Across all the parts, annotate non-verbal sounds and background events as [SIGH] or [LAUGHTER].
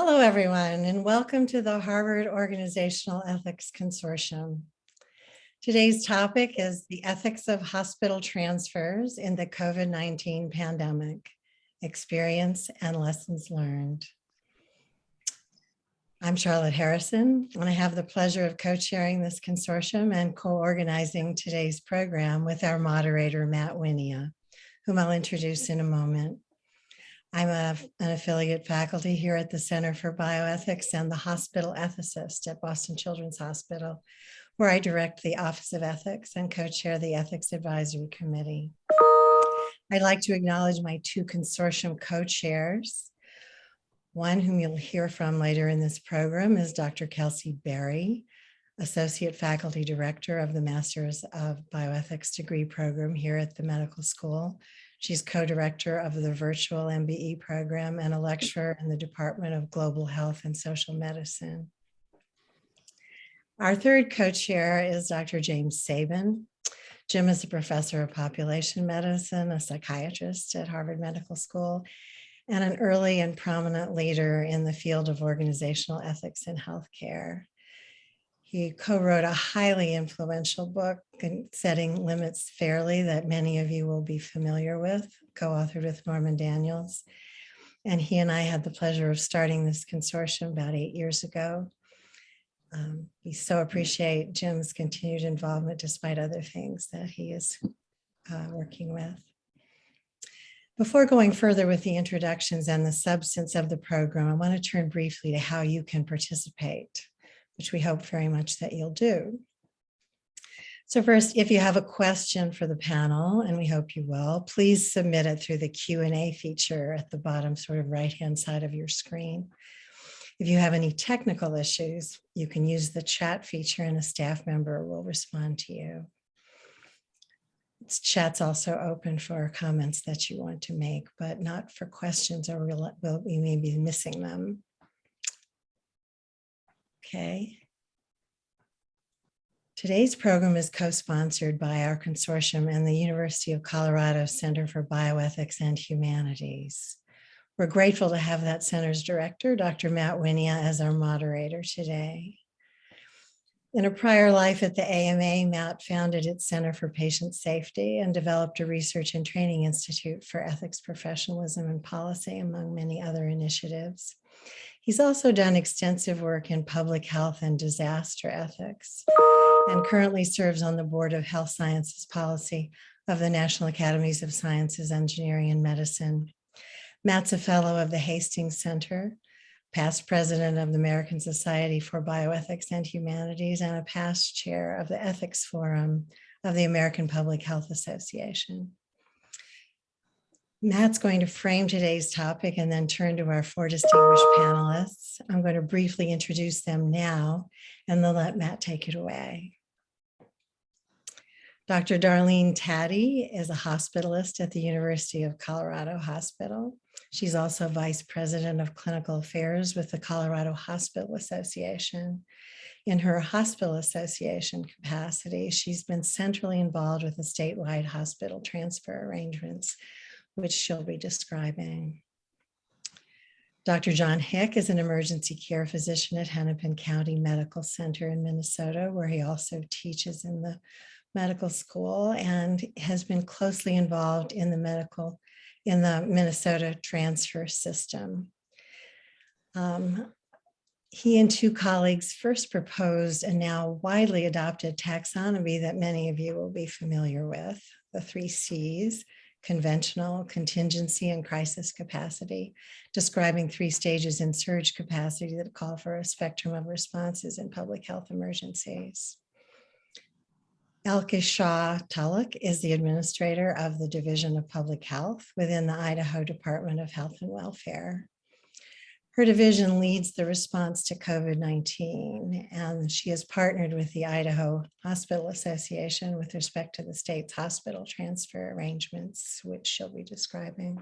Hello, everyone, and welcome to the Harvard Organizational Ethics Consortium. Today's topic is the ethics of hospital transfers in the COVID-19 pandemic, experience and lessons learned. I'm Charlotte Harrison, and I have the pleasure of co-chairing this consortium and co-organizing today's program with our moderator, Matt Wynia, whom I'll introduce in a moment. I'm a, an affiliate faculty here at the Center for Bioethics and the hospital ethicist at Boston Children's Hospital, where I direct the Office of Ethics and co-chair the Ethics Advisory Committee. I'd like to acknowledge my two consortium co-chairs. One whom you'll hear from later in this program is Dr. Kelsey Berry, Associate Faculty Director of the Masters of Bioethics degree program here at the medical school. She's co-director of the virtual MBE program and a lecturer in the Department of Global Health and Social Medicine. Our third co-chair is Dr. James Sabin. Jim is a professor of population medicine, a psychiatrist at Harvard Medical School, and an early and prominent leader in the field of organizational ethics in healthcare. He co-wrote a highly influential book, Setting Limits Fairly, that many of you will be familiar with, co-authored with Norman Daniels. And he and I had the pleasure of starting this consortium about eight years ago. Um, we so appreciate Jim's continued involvement despite other things that he is uh, working with. Before going further with the introductions and the substance of the program, I want to turn briefly to how you can participate which we hope very much that you'll do. So first, if you have a question for the panel, and we hope you will, please submit it through the Q&A feature at the bottom sort of right-hand side of your screen. If you have any technical issues, you can use the chat feature and a staff member will respond to you. Chat's also open for comments that you want to make, but not for questions or we may be missing them. Okay. Today's program is co-sponsored by our consortium and the University of Colorado Center for Bioethics and Humanities. We're grateful to have that center's director, Dr. Matt Wynia, as our moderator today. In a prior life at the AMA, Matt founded its Center for Patient Safety and developed a research and training institute for ethics, professionalism, and policy, among many other initiatives. He's also done extensive work in public health and disaster ethics and currently serves on the board of health sciences policy of the National Academies of Sciences, Engineering, and Medicine. Matt's a fellow of the Hastings Center, past president of the American Society for Bioethics and Humanities, and a past chair of the Ethics Forum of the American Public Health Association. Matt's going to frame today's topic and then turn to our four distinguished panelists. I'm going to briefly introduce them now and then let Matt take it away. Dr. Darlene Tad-y is a hospitalist at the University of Colorado Hospital. She's also vice president of clinical affairs with the Colorado Hospital Association. In her hospital association capacity, she's been centrally involved with the statewide hospital transfer arrangements which she'll be describing. Dr. John Hick is an emergency care physician at Hennepin County Medical Center in Minnesota, where he also teaches in the medical school and has been closely involved in the medical, in the Minnesota transfer system. Um, he and two colleagues first proposed a now widely adopted taxonomy that many of you will be familiar with, the three C's, conventional, contingency, and crisis capacity, describing three stages in surge capacity that call for a spectrum of responses in public health emergencies. Elke Shaw Tulloch is the administrator of the Division of Public Health within the Idaho Department of Health and Welfare. Her division leads the response to COVID-19, and she has partnered with the Idaho Hospital Association with respect to the state's hospital transfer arrangements, which she'll be describing.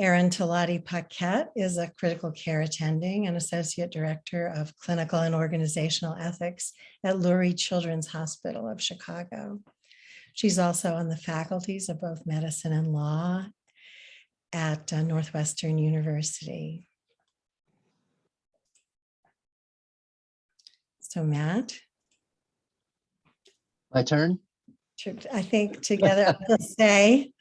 Erin Talati Paquette is a critical care attending and associate director of clinical and organizational ethics at Lurie Children's Hospital of Chicago. She's also on the faculties of both medicine and law at uh, Northwestern University. So Matt? My turn? I think together we'll say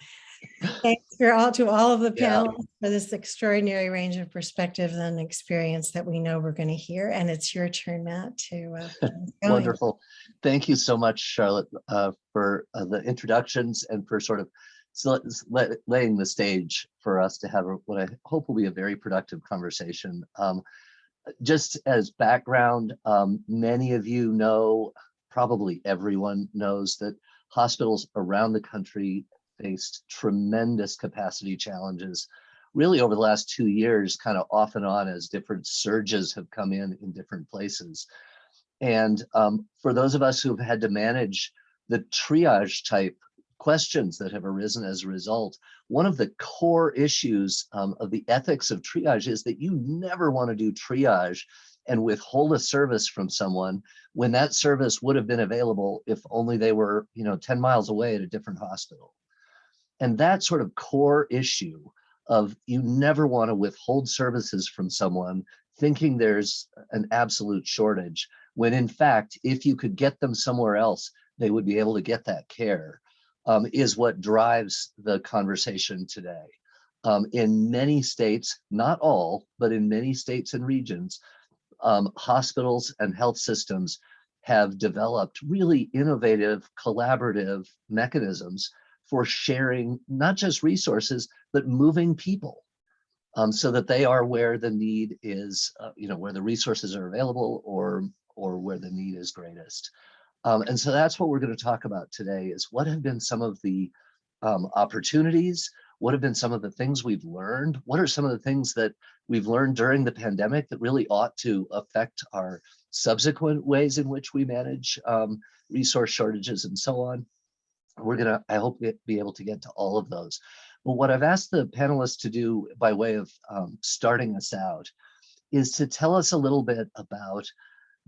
thanks for all to all of the panelists yeah. for this extraordinary range of perspectives and experience that we know we're going to hear. And it's your turn, Matt, to uh, [LAUGHS] wonderful. Thank you so much, Charlotte, uh, for uh, the introductions and for sort of sl- let- laying the stage for us to have a- what I hope will be a very productive conversation. Um, Just as background, um, many of you know, probably everyone knows that hospitals around the country faced tremendous capacity challenges really over the last two years, kind of off and on as different surges have come in in different places. And um, for those of us who've had to manage the triage type questions that have arisen as a result, one of the core issues um, of the ethics of triage is that you never want to do triage and withhold a service from someone when that service would have been available if only they were, you know, 10 miles away at a different hospital. And that sort of core issue of you never want to withhold services from someone thinking there's an absolute shortage when in fact, if you could get them somewhere else, they would be able to get that care, um, is what drives the conversation today. Um, in many states, not all, but in many states and regions, um, hospitals and health systems have developed really innovative, collaborative mechanisms for sharing not just resources, but moving people um, so that they are where the need is, uh, you know, where the resources are available or or where the need is greatest. Um, and so that's what we're going to talk about today is what have been some of the um, opportunities, what have been some of the things we've learned, what are some of the things that we've learned during the pandemic that really ought to affect our subsequent ways in which we manage um, resource shortages and so on. We're gonna, I hope, be able to get to all of those. But what I've asked the panelists to do by way of um, starting us out is to tell us a little bit about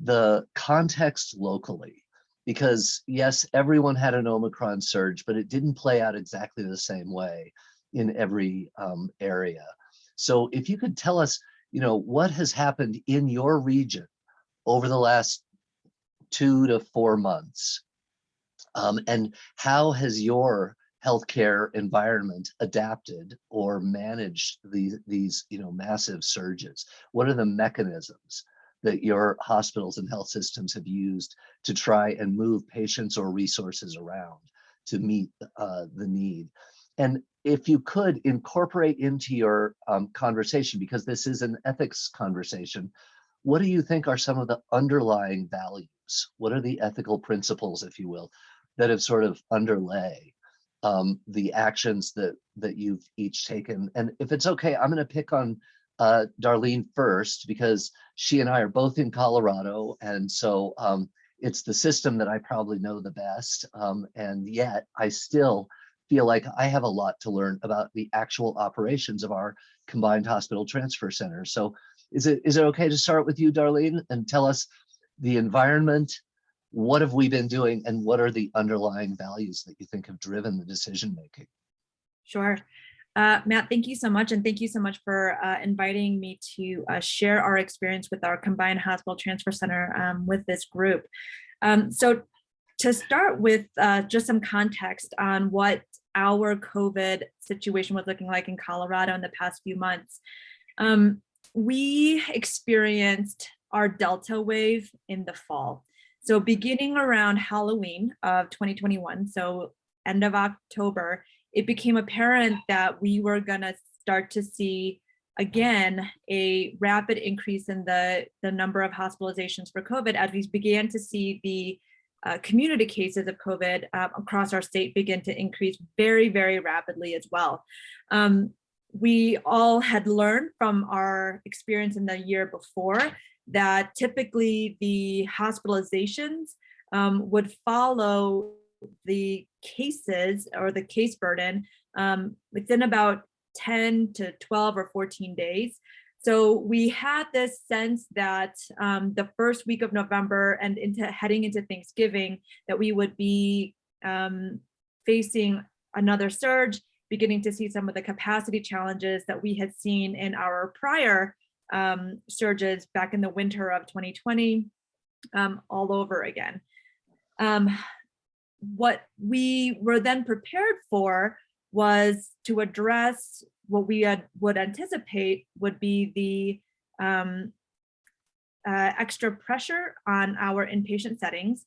the context locally. Because yes, everyone had an Omicron surge, but it didn't play out exactly the same way in every um, area. So if you could tell us, you know, what has happened in your region over the last two to four months, um, and how has your healthcare environment adapted or managed these these you know massive surges? What are the mechanisms that your hospitals and health systems have used to try and move patients or resources around to meet uh, the need? And if you could incorporate into your um, conversation, because this is an ethics conversation, what do you think are some of the underlying values? What are the ethical principles, if you will, that have sort of underlay um, the actions that that you've each taken? And if it's okay, I'm going to pick on uh, Darlene first because she and I are both in Colorado, and so um, it's the system that I probably know the best. Um, and yet, I still feel like I have a lot to learn about the actual operations of our combined hospital transfer center. So is it is it okay to start with you, Darlene, and tell us the environment, what have we been doing, and what are the underlying values that you think have driven the decision making? Sure. Uh, Matt, thank you so much. And thank you so much for uh, inviting me to uh, share our experience with our combined hospital transfer center um, with this group. Um, so to start with uh, just some context on what our COVID situation was looking like in Colorado in the past few months. Um, we experienced our Delta wave in the fall. So beginning around Halloween of 2021, so end of October, it became apparent that we were gonna start to see again a rapid increase in the the number of hospitalizations for COVID as we began to see the uh, community cases of COVID uh, across our state begin to increase very very rapidly as well. Um, we all had learned from our experience in the year before that typically the hospitalizations um, would follow the cases or the case burden um, within about 10 to 12 or 14 days. So we had this sense that um, the first week of November and into heading into Thanksgiving that we would be um, facing another surge, beginning to see some of the capacity challenges that we had seen in our prior um, surges back in the winter of 2020 um, all over again. What we were then prepared for was to address what we had, would anticipate would be the um, uh, extra pressure on our inpatient settings.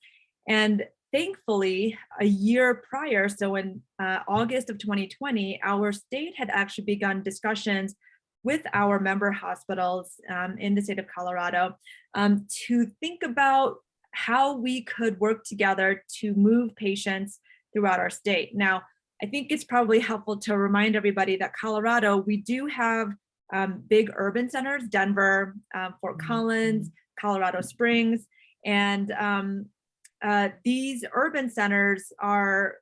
And thankfully, a year prior, so in uh, August of 2020, our state had actually begun discussions with our member hospitals um, in the state of Colorado um, to think about how we could work together to move patients throughout our state. Now, I think it's probably helpful to remind everybody that Colorado, we do have um, big urban centers, Denver, um, Fort Collins, Colorado Springs, and um, uh, these urban centers are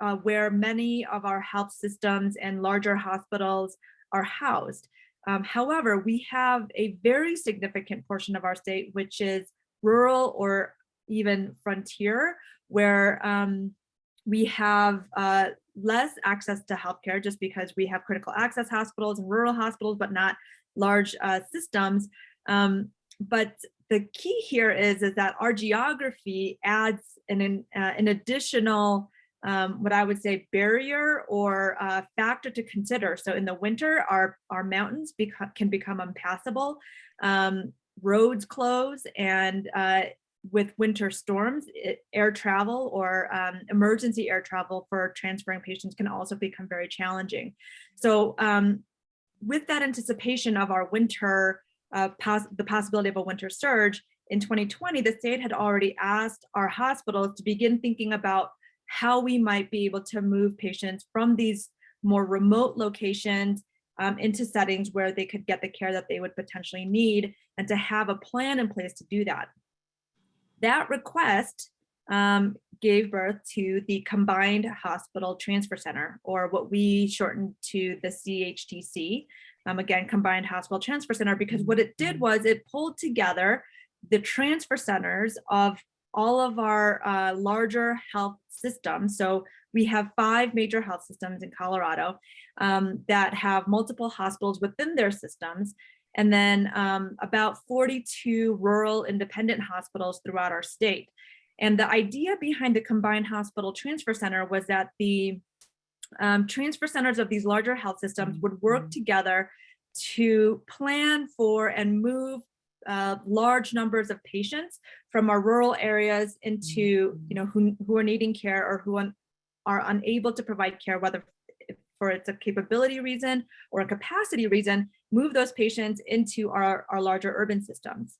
uh, where many of our health systems and larger hospitals are housed. Um, however, we have a very significant portion of our state, which is rural or even frontier, where um, we have uh, less access to healthcare just because we have critical access hospitals and rural hospitals, but not large uh, systems. Um, but the key here is, is that our geography adds an, uh, an additional um, what I would say barrier or uh, factor to consider. So in the winter, our, our mountains become, can become impassable, um, roads close, and uh, with winter storms, it, air travel or um, emergency air travel for transferring patients can also become very challenging. So um, with that anticipation of our winter, uh, pos the possibility of a winter surge, in 2020, the state had already asked our hospitals to begin thinking about how we might be able to move patients from these more remote locations um, into settings where they could get the care that they would potentially need and to have a plan in place to do that. That request um, gave birth to the Combined Hospital Transfer Center, or what we shortened to the CHTC, um, again, Combined Hospital Transfer Center, because what it did was it pulled together the transfer centers of all of our uh, larger health systems. So we have five major health systems in Colorado um, that have multiple hospitals within their systems, and then um, about 42 rural independent hospitals throughout our state. And the idea behind the Combined Hospital Transfer Center was that the um, transfer centers of these larger health systems would work together to plan for and move uh, large numbers of patients from our rural areas into, you know, who, who are needing care or who un, are unable to provide care, whether for it's a capability reason or a capacity reason, move those patients into our, our larger urban systems.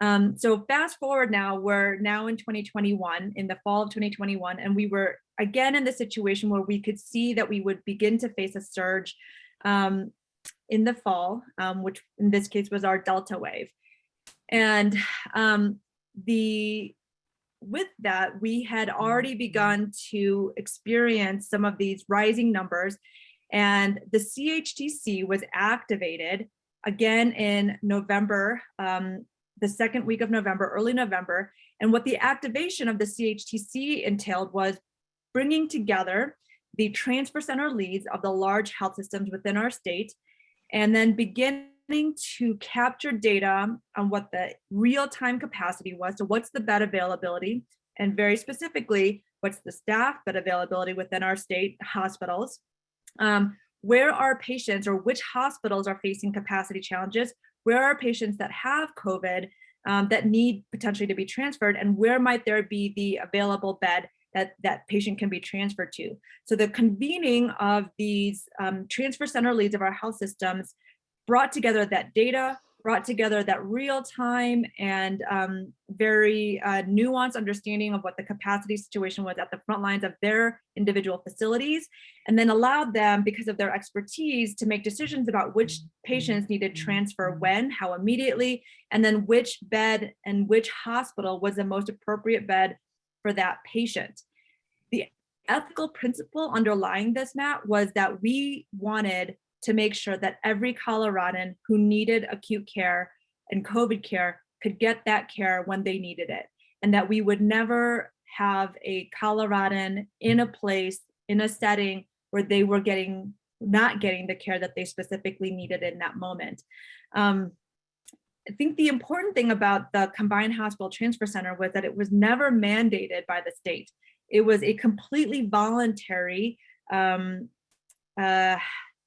Um, so fast forward now, we're now in 2021, in the fall of 2021, and we were again in the situation where we could see that we would begin to face a surge um, in the fall, um, which in this case was our Delta wave. And um, the with that, we had already begun to experience some of these rising numbers and the CHTC was activated again in November, um, the second week of November, early November. And what the activation of the CHTC entailed was bringing together the transfer center leads of the large health systems within our state, and then to capture data on what the real-time capacity was. So what's the bed availability? And very specifically, what's the staff bed availability within our state hospitals? Um, where are patients or which hospitals are facing capacity challenges? Where are patients that have COVID um, that need potentially to be transferred? And where might there be the available bed that that patient can be transferred to. So the convening of these um, transfer center leads of our health systems brought together that data, brought together that real time and um, very uh, nuanced understanding of what the capacity situation was at the front lines of their individual facilities, and then allowed them, because of their expertise, to make decisions about which patients needed transfer when, how immediately, and then which bed and which hospital was the most appropriate bed for that patient. The ethical principle underlying this, Matt, was that we wanted to make sure that every Coloradan who needed acute care and COVID care could get that care when they needed it. And that we would never have a Coloradan in a place, in a setting where they were getting, not getting the care that they specifically needed in that moment. Um, I think the important thing about the combined hospital transfer center was that it was never mandated by the state. It was a completely voluntary um, uh,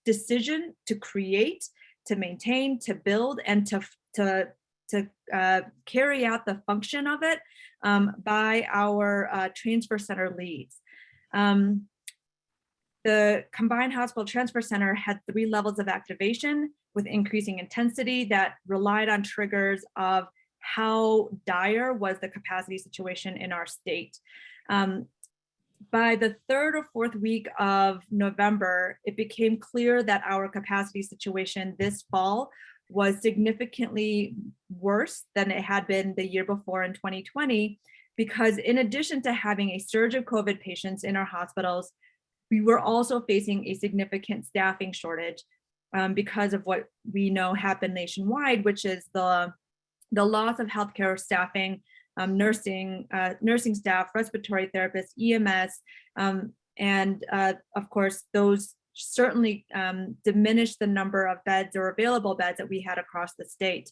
decision to create, to maintain, to build, and to to to uh, carry out the function of it um, by our uh, transfer center leads. Um, the combined hospital transfer center had three levels of activation with increasing intensity that relied on triggers of how dire was the capacity situation in our state. Um, by the third or fourth week of November, it became clear that our capacity situation this fall was significantly worse than it had been the year before in 2020, because in addition to having a surge of COVID patients in our hospitals, we were also facing a significant staffing shortage um, because of what we know happened nationwide, which is the, the loss of healthcare staffing, um, nursing, uh, nursing staff, respiratory therapists, EMS, um, and uh, of course, those certainly um, diminished the number of beds or available beds that we had across the state.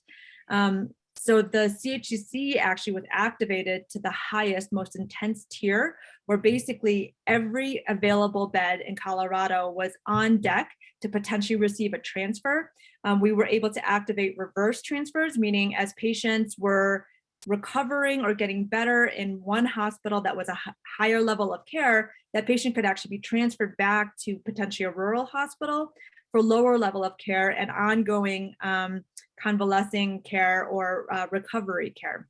Um, so the CHTC actually was activated to the highest, most intense tier, where basically every available bed in Colorado was on deck to potentially receive a transfer. Um, we were able to activate reverse transfers, meaning as patients were recovering or getting better in one hospital that was a higher level of care, that patient could actually be transferred back to potentially a rural hospital for lower level of care and ongoing um, convalescing care or uh, recovery care.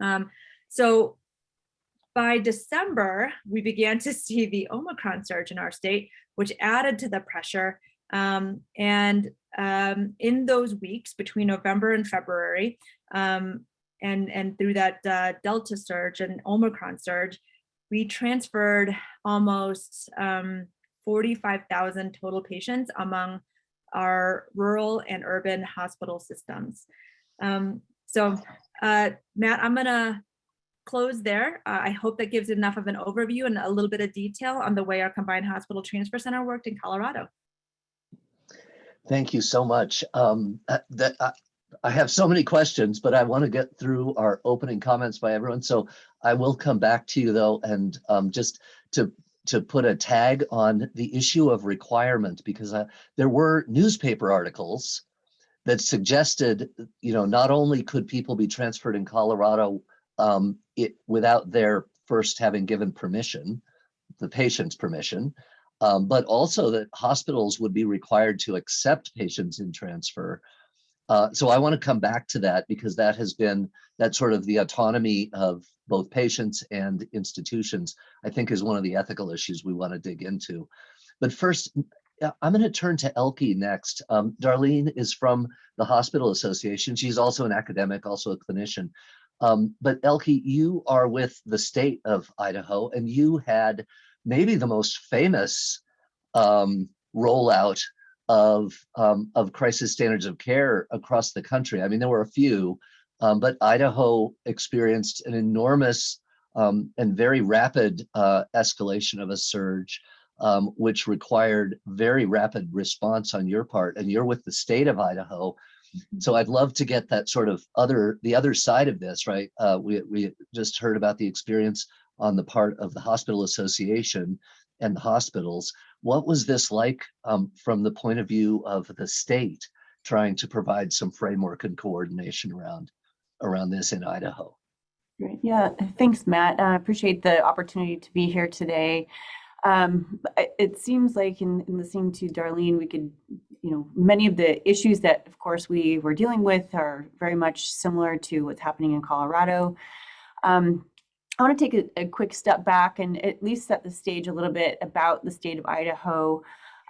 Um, so by December, we began to see the Omicron surge in our state, which added to the pressure. Um, and um, in those weeks between November and February, um, and, and through that uh, Delta surge and Omicron surge, we transferred almost um, 45,000 total patients among our rural and urban hospital systems. Um, so uh, Matt, I'm gonna close there. Uh, I hope that gives enough of an overview and a little bit of detail on the way our combined hospital transfer center worked in Colorado. Thank you so much. Um, uh, that, uh, I have so many questions, but I want to get through our opening comments by everyone. So I will come back to you though, and um, just to to put a tag on the issue of requirement, because uh, there were newspaper articles that suggested, you know, not only could people be transferred in Colorado um, it, without their first having given permission, the patient's permission, um, but also that hospitals would be required to accept patients in transfer uh, so I want to come back to that because that has been that sort of the autonomy of both patients and institutions, I think is one of the ethical issues we want to dig into. But first, I'm going to turn to Elke next. Um, Darlene is from the Hospital Association. She's also an academic, also a clinician. Um, but Elke, you are with the state of Idaho and you had maybe the most famous um, rollout of um, of crisis standards of care across the country. I mean, there were a few, um, but Idaho experienced an enormous um, and very rapid uh, escalation of a surge, um, which required very rapid response on your part. And you're with the state of Idaho, mm-hmm. so I'd love to get that sort of other the other side of this. Right? Uh, we we just heard about the experience on the part of the hospital association and the hospitals. What was this like um, from the point of view of the state trying to provide some framework and coordination around around this in Idaho? Great. Yeah, thanks, Matt. I appreciate the opportunity to be here today. Um, it seems like in, in, listening to Darlene, we could, you know, many of the issues that, of course, we were dealing with are very much similar to what's happening in Colorado. Um, I want to take a, a, quick step back and at least set the stage a little bit about the state of Idaho,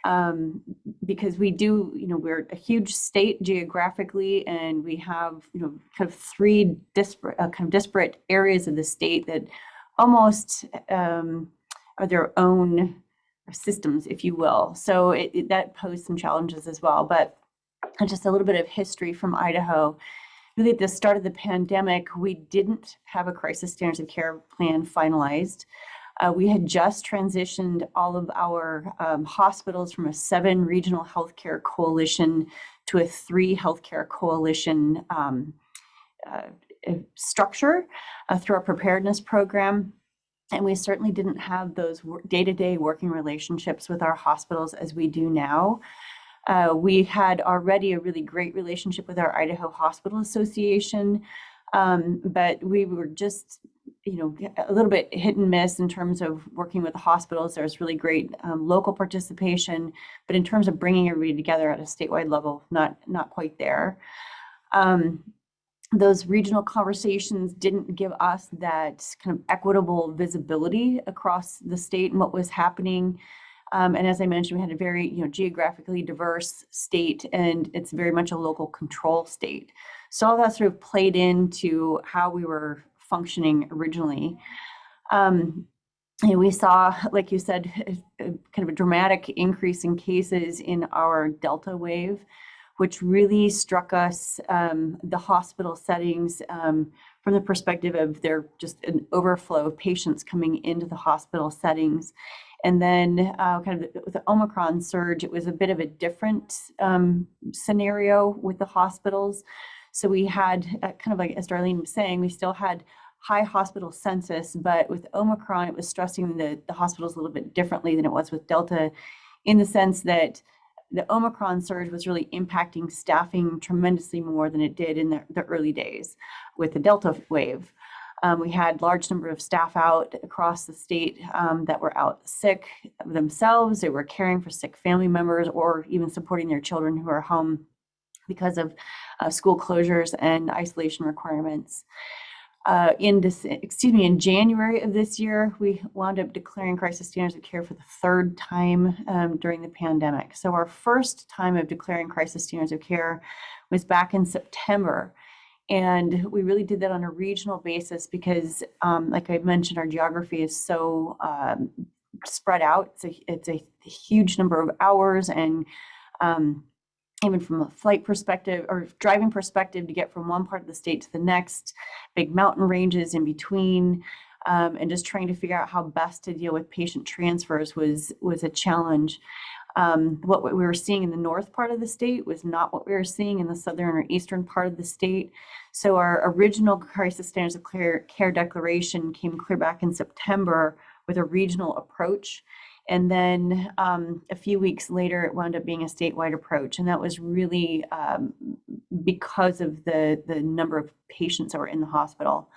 um, because we do, you know, we're a huge state geographically, and we have, you know, kind of three disparate, uh, kind of disparate areas of the state that almost um, are their own systems, if you will. So it, it, that posed some challenges as well. But just a little bit of history from Idaho really at the start of the pandemic, we didn't have a crisis standards of care plan finalized. Uh, we had just transitioned all of our um, hospitals from a seven regional healthcare coalition to a three healthcare coalition um, uh, structure uh, through our preparedness program. And we certainly didn't have those day to day working relationships with our hospitals as we do now. Uh, we had already a really great relationship with our Idaho Hospital Association, um, but we were just, you know, a little bit hit and miss in terms of working with the hospitals. There was really great um, local participation, but in terms of bringing everybody together at a statewide level, not not quite there. Um, those regional conversations didn't give us that kind of equitable visibility across the state and what was happening. Um, and as I mentioned, we had a very you know geographically diverse state, and it's very much a local control state. So all that sort of played into how we were functioning originally. Um, and we saw, like you said, [LAUGHS] kind of a dramatic increase in cases in our Delta wave which really struck us, um, the hospital settings, um, from the perspective of there just an overflow of patients coming into the hospital settings. And then uh, kind of with the Omicron surge, it was a bit of a different um, scenario with the hospitals. So we had uh, kind of like, as Darlene was saying, we still had high hospital census, but with Omicron, it was stressing the, the hospitals a little bit differently than it was with Delta in the sense that the Omicron surge was really impacting staffing tremendously more than it did in the, the early days with the Delta wave. Um, we had large number of staff out across the state um, that were out sick themselves. They were caring for sick family members or even supporting their children who are home because of uh, school closures and isolation requirements. Uh, in this, excuse me, in January of this year, we wound up declaring crisis standards of care for the third time um, during the pandemic. So our first time of declaring crisis standards of care was back in September. And we really did that on a regional basis because, um, like I mentioned, our geography is so um, spread out. It's a, it's a huge number of hours and um, even from a flight perspective or driving perspective to get from one part of the state to the next, big mountain ranges in between, um, and just trying to figure out how best to deal with patient transfers was was a challenge. Um, what we were seeing in the north part of the state was not what we were seeing in the southern or eastern part of the state. So our original crisis standards of care, care declaration came clear back in September with a regional approach. And then um, a few weeks later, it wound up being a statewide approach. And that was really um, because of the, the number of patients that were in the hospital.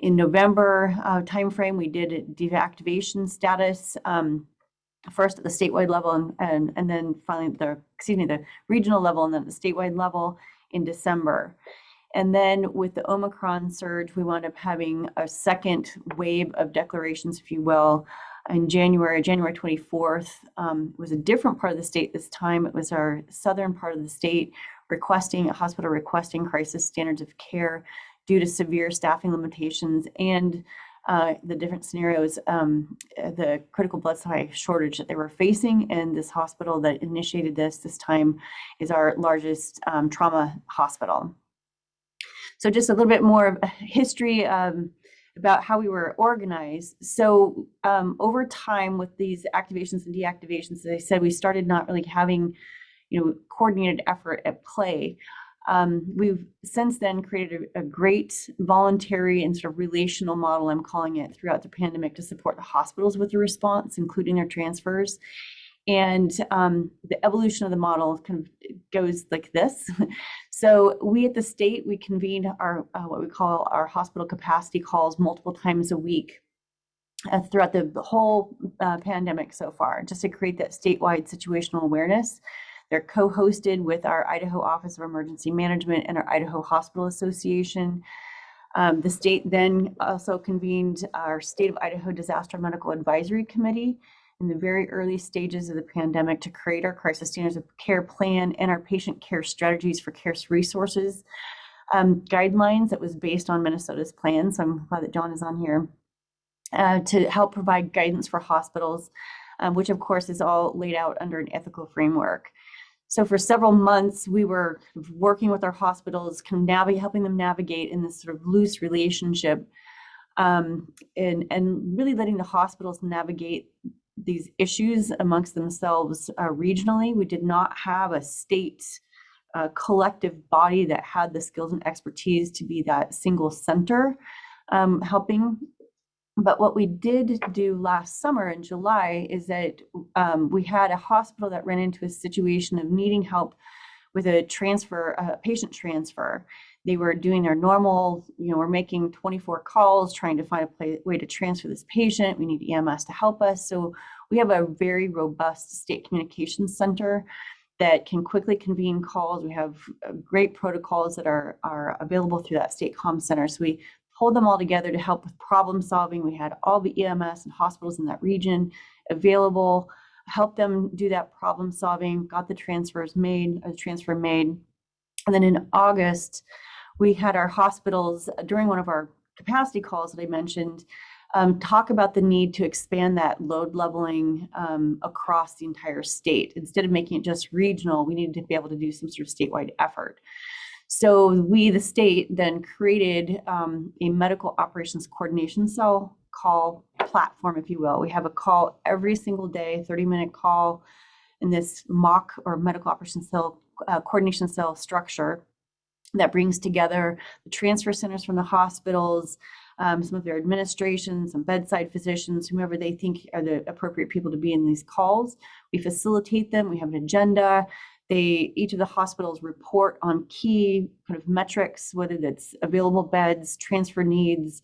In November uh, timeframe, we did a deactivation status, um, first at the statewide level and, and, and then finally the, excuse me, the regional level and then the statewide level in December. And then with the Omicron surge, we wound up having a second wave of declarations, if you will, in January, January 24th, um, was a different part of the state this time. It was our southern part of the state requesting, a hospital requesting crisis standards of care due to severe staffing limitations and uh, the different scenarios, um, the critical blood supply shortage that they were facing. And this hospital that initiated this this time is our largest um, trauma hospital. So just a little bit more of history. Um, about how we were organized. So um, over time with these activations and deactivations, as I said, we started not really having, you know, coordinated effort at play. Um, we've since then created a, a, great voluntary and sort of relational model, I'm calling it, throughout the pandemic to support the hospitals with the response, including their transfers. And um, the evolution of the model kind of goes like this. [LAUGHS] so we at the state, we convene our uh, what we call our hospital capacity calls multiple times a week uh, throughout the whole uh, pandemic so far, just to create that statewide situational awareness. They're co-hosted with our Idaho Office of Emergency Management and our Idaho Hospital Association. Um, the state then also convened our State of Idaho Disaster Medical Advisory Committee in the very early stages of the pandemic to create our crisis standards of care plan and our patient care strategies for care resources um, guidelines that was based on Minnesota's plan. So I'm glad that John is on here uh, to help provide guidance for hospitals, um, which of course is all laid out under an ethical framework. So for several months, we were working with our hospitals, kind of helping them navigate in this sort of loose relationship um, and, and really letting the hospitals navigate these issues amongst themselves uh, regionally. We did not have a state uh, collective body that had the skills and expertise to be that single center um, helping. But what we did do last summer in July is that um, we had a hospital that ran into a situation of needing help with a transfer, a patient transfer. They were doing their normal, you know, we're making 24 calls, trying to find a play, way to transfer this patient. We need EMS to help us. So we have a very robust state communications center that can quickly convene calls. We have uh, great protocols that are, are available through that state comm center. So we pulled them all together to help with problem solving. We had all the EMS and hospitals in that region available, helped them do that problem solving, got the transfers made, a transfer made. And then in August, we had our hospitals during one of our capacity calls that I mentioned, um, talk about the need to expand that load leveling um, across the entire state. Instead of making it just regional, we needed to be able to do some sort of statewide effort. So we, the state, then created um, a medical operations coordination cell call platform, if you will. We have a call every single day, 30 minute call in this MOCC or medical operations cell uh, coordination cell structure that brings together the transfer centers from the hospitals, um, some of their administrations, some bedside physicians, whomever they think are the appropriate people to be in these calls. We facilitate them. We have an agenda. They each of the hospitals report on key kind of metrics, whether that's available beds, transfer needs,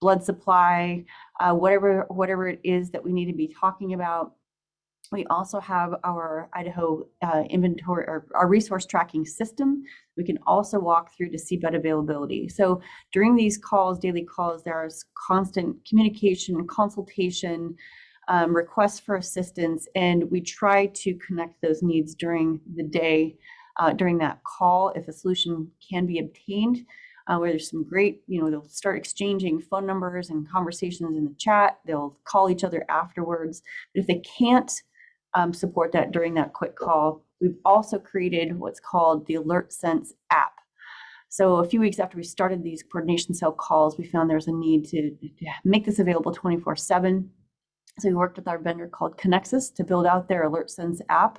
blood supply, uh, whatever whatever it is that we need to be talking about. We also have our Idaho uh, inventory or our resource tracking system. We can also walk through to see bed availability. So during these calls, daily calls, there's constant communication, and consultation, um, requests for assistance, and we try to connect those needs during the day, uh, during that call, if a solution can be obtained. Uh, where there's some great, you know, they'll start exchanging phone numbers and conversations in the chat. They'll call each other afterwards. But if they can't um, support that during that quick call. We've also created what's called the Alert Sense app. So a few weeks after we started these coordination cell calls, we found there's a need to, to make this available 24 seven. So we worked with our vendor called Connexus to build out their Alert Sense app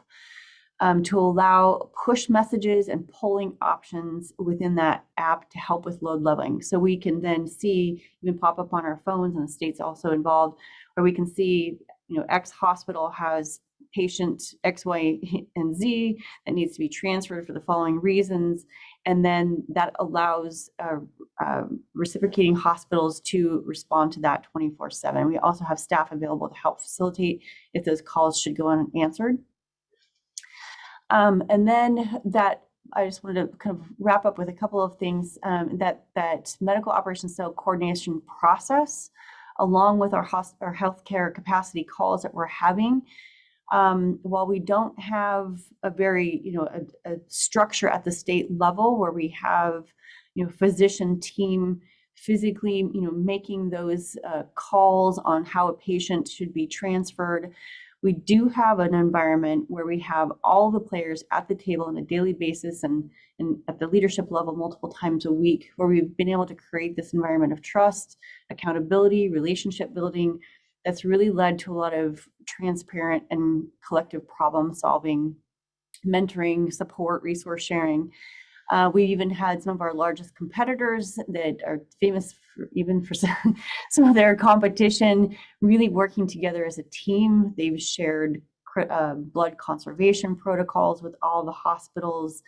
um, to allow push messages and polling options within that app to help with load leveling. So we can then see, even pop up on our phones and the state's also involved, where we can see, you know, X hospital has patient X, Y, and Z that needs to be transferred for the following reasons. And then that allows uh, uh, reciprocating hospitals to respond to that 24 7. We also have staff available to help facilitate if those calls should go unanswered. Um, and then that I just wanted to kind of wrap up with a couple of things um, that that medical operations cell coordination process, along with our, hosp- our healthcare capacity calls that we're having, um, while we don't have a very, you know, a, a, structure at the state level where we have, you know, physician team physically, you know, making those uh, calls on how a patient should be transferred, we do have an environment where we have all the players at the table on a daily basis and, and at the leadership level multiple times a week, where we've been able to create this environment of trust, accountability, relationship building, that's really led to a lot of transparent and collective problem solving, mentoring, support, resource sharing. Uh, we even had some of our largest competitors that are famous for, even for [LAUGHS] some, some of their competition really working together as a team. They've shared uh, blood conservation protocols with all the hospitals.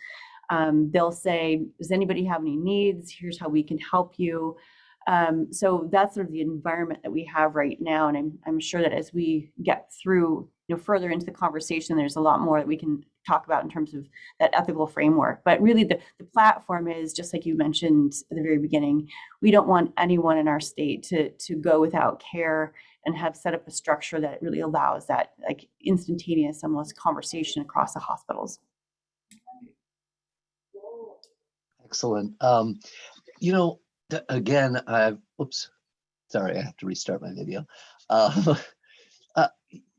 Um, they'll say, does anybody have any needs? Here's how we can help you. Um, so that's sort of the environment that we have right now. And I'm, I'm sure that as we get through, you know, further into the conversation, there's a lot more that we can talk about in terms of that ethical framework. But really the, the platform is just like you mentioned at the very beginning, we don't want anyone in our state to, to go without care and have set up a structure that really allows that like instantaneous almost conversation across the hospitals. Excellent. Um, you know, again, I've, oops, sorry, I have to restart my video. [LAUGHS] Uh, uh,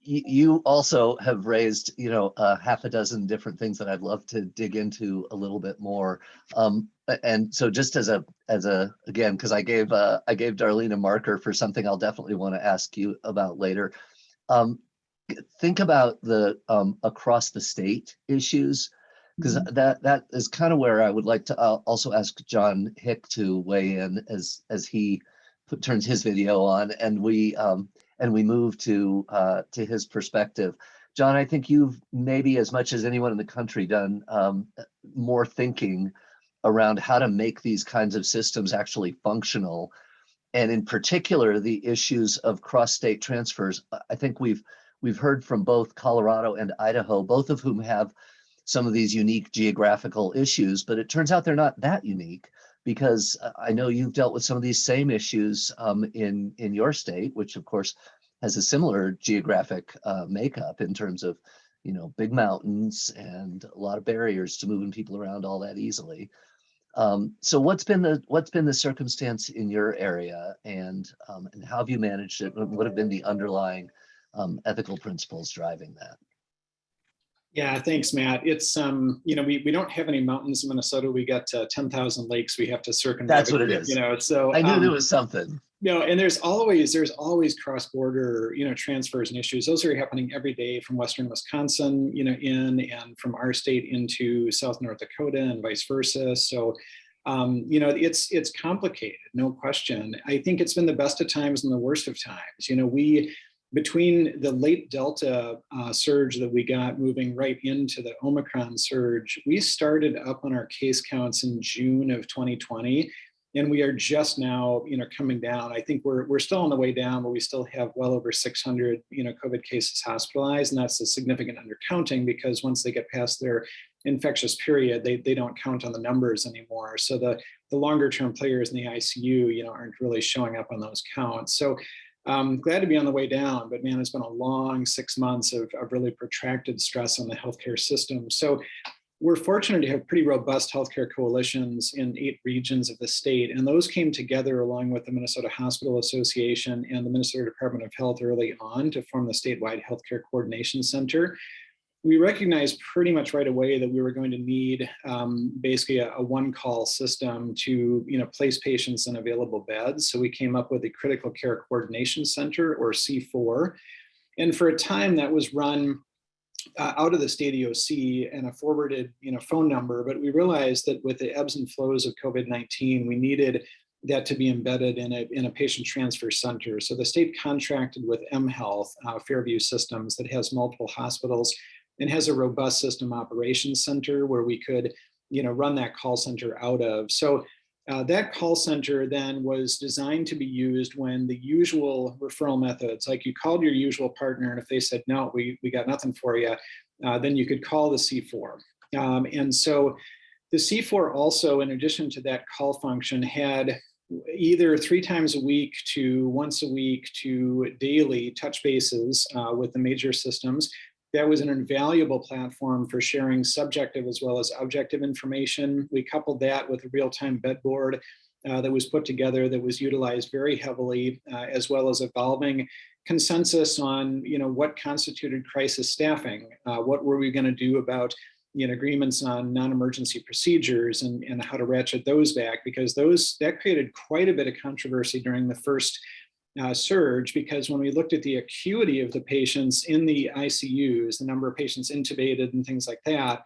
you, also have raised, you know, a half a dozen different things that I'd love to dig into a little bit more. Um, and so just as a, as a, again, because I gave, uh, I gave Darlene a marker for something I'll definitely want to ask you about later. Um, think about the, um, across the state issues. Because that, that is kind of where I would like to uh, also ask John Hick to weigh in as, as he put, turns his video on and we, um, and we move to uh, to his perspective. John, I think you've maybe as much as anyone in the country done um, more thinking around how to make these kinds of systems actually functional. And in particular, the issues of cross-state transfers. I think we've we've heard from both Colorado and Idaho, both of whom have some of these unique geographical issues, but it turns out they're not that unique because uh, I know you've dealt with some of these same issues um, in in your state, which of course has a similar geographic uh, makeup in terms of you know big mountains and a lot of barriers to moving people around all that easily. Um, so what's been the what's been the circumstance in your area, and um, and how have you managed it? What have been the underlying um, ethical principles driving that? Yeah, thanks, Matt. It's, um, you know, we, we don't have any mountains in Minnesota. We got uh, 10,000 lakes we have to circumnavigate. That's what it is. You know, so. I knew um, there was something. you know, and there's always there's always cross-border you know transfers and issues. Those are happening every day from Western Wisconsin, you know, in and from our state into South North Dakota and vice versa. So, um, you know, it's it's complicated, no question. I think it's been the best of times and the worst of times. You know, we between the late Delta uh, surge that we got moving right into the Omicron surge, we started up on our case counts in June of 2020 and we are just now you know coming down. I think we're we're still on the way down but we still have well over 600 you know covid cases hospitalized and that's a significant undercounting because once they get past their infectious period they, they don't count on the numbers anymore. So the the longer term players in the icu you know aren't really showing up on those counts. So um, glad to be on the way down, but man, it's been a long six months of, of really protracted stress on the healthcare system. So we're fortunate to have pretty robust healthcare coalitions in eight regions of the state, and those came together along with the Minnesota Hospital Association and the Minnesota Department of Health early on to form the statewide healthcare coordination center. We recognized pretty much right away that we were going to need um, basically a, a one-call system to, you know, place patients in available beds. So we came up with the Critical Care Coordination Center, or C4, and for a time that was run uh, out of the state EOC and a forwarded you know, phone number, but we realized that with the ebbs and flows of COVID-19, we needed that to be embedded in a, in a patient transfer center. So the state contracted with mHealth, uh, Fairview Systems, that has multiple hospitals and has a robust system operations center where we could you know, run that call center out of. So uh, that call center then was designed to be used when the usual referral methods, like you called your usual partner, and if they said, no, we, we got nothing for you, uh, then you could call the C4. Um, and so the C4 also, in addition to that call function, had either three times a week to once a week to daily touch bases uh, with the major systems that was an invaluable platform for sharing subjective as well as objective information. We coupled that with a real-time bed board uh, that was put together that was utilized very heavily, uh, as well as evolving consensus on you know, what constituted crisis staffing. Uh, what were we gonna do about you know, agreements on non-emergency procedures and, and how to ratchet those back because those that created quite a bit of controversy during the first uh, surge because when we looked at the acuity of the patients in the ICUs, the number of patients intubated and things like that,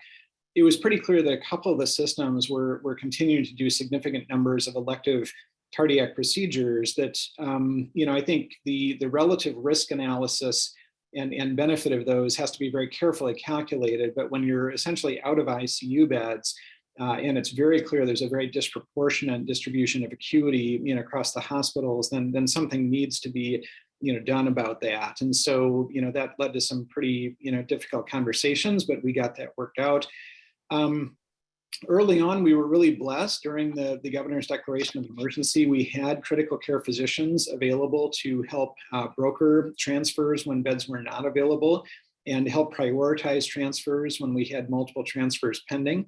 it was pretty clear that a couple of the systems were, were continuing to do significant numbers of elective cardiac procedures that, um, you know, I think the, the relative risk analysis and, and benefit of those has to be very carefully calculated. But when you're essentially out of ICU beds, uh, and it's very clear there's a very disproportionate distribution of acuity you know, across the hospitals, then, then something needs to be you know, done about that. And so you know, that led to some pretty you know, difficult conversations, but we got that worked out. Um, early on, we were really blessed during the, the governor's declaration of emergency. We had critical care physicians available to help uh, broker transfers when beds were not available and help prioritize transfers when we had multiple transfers pending.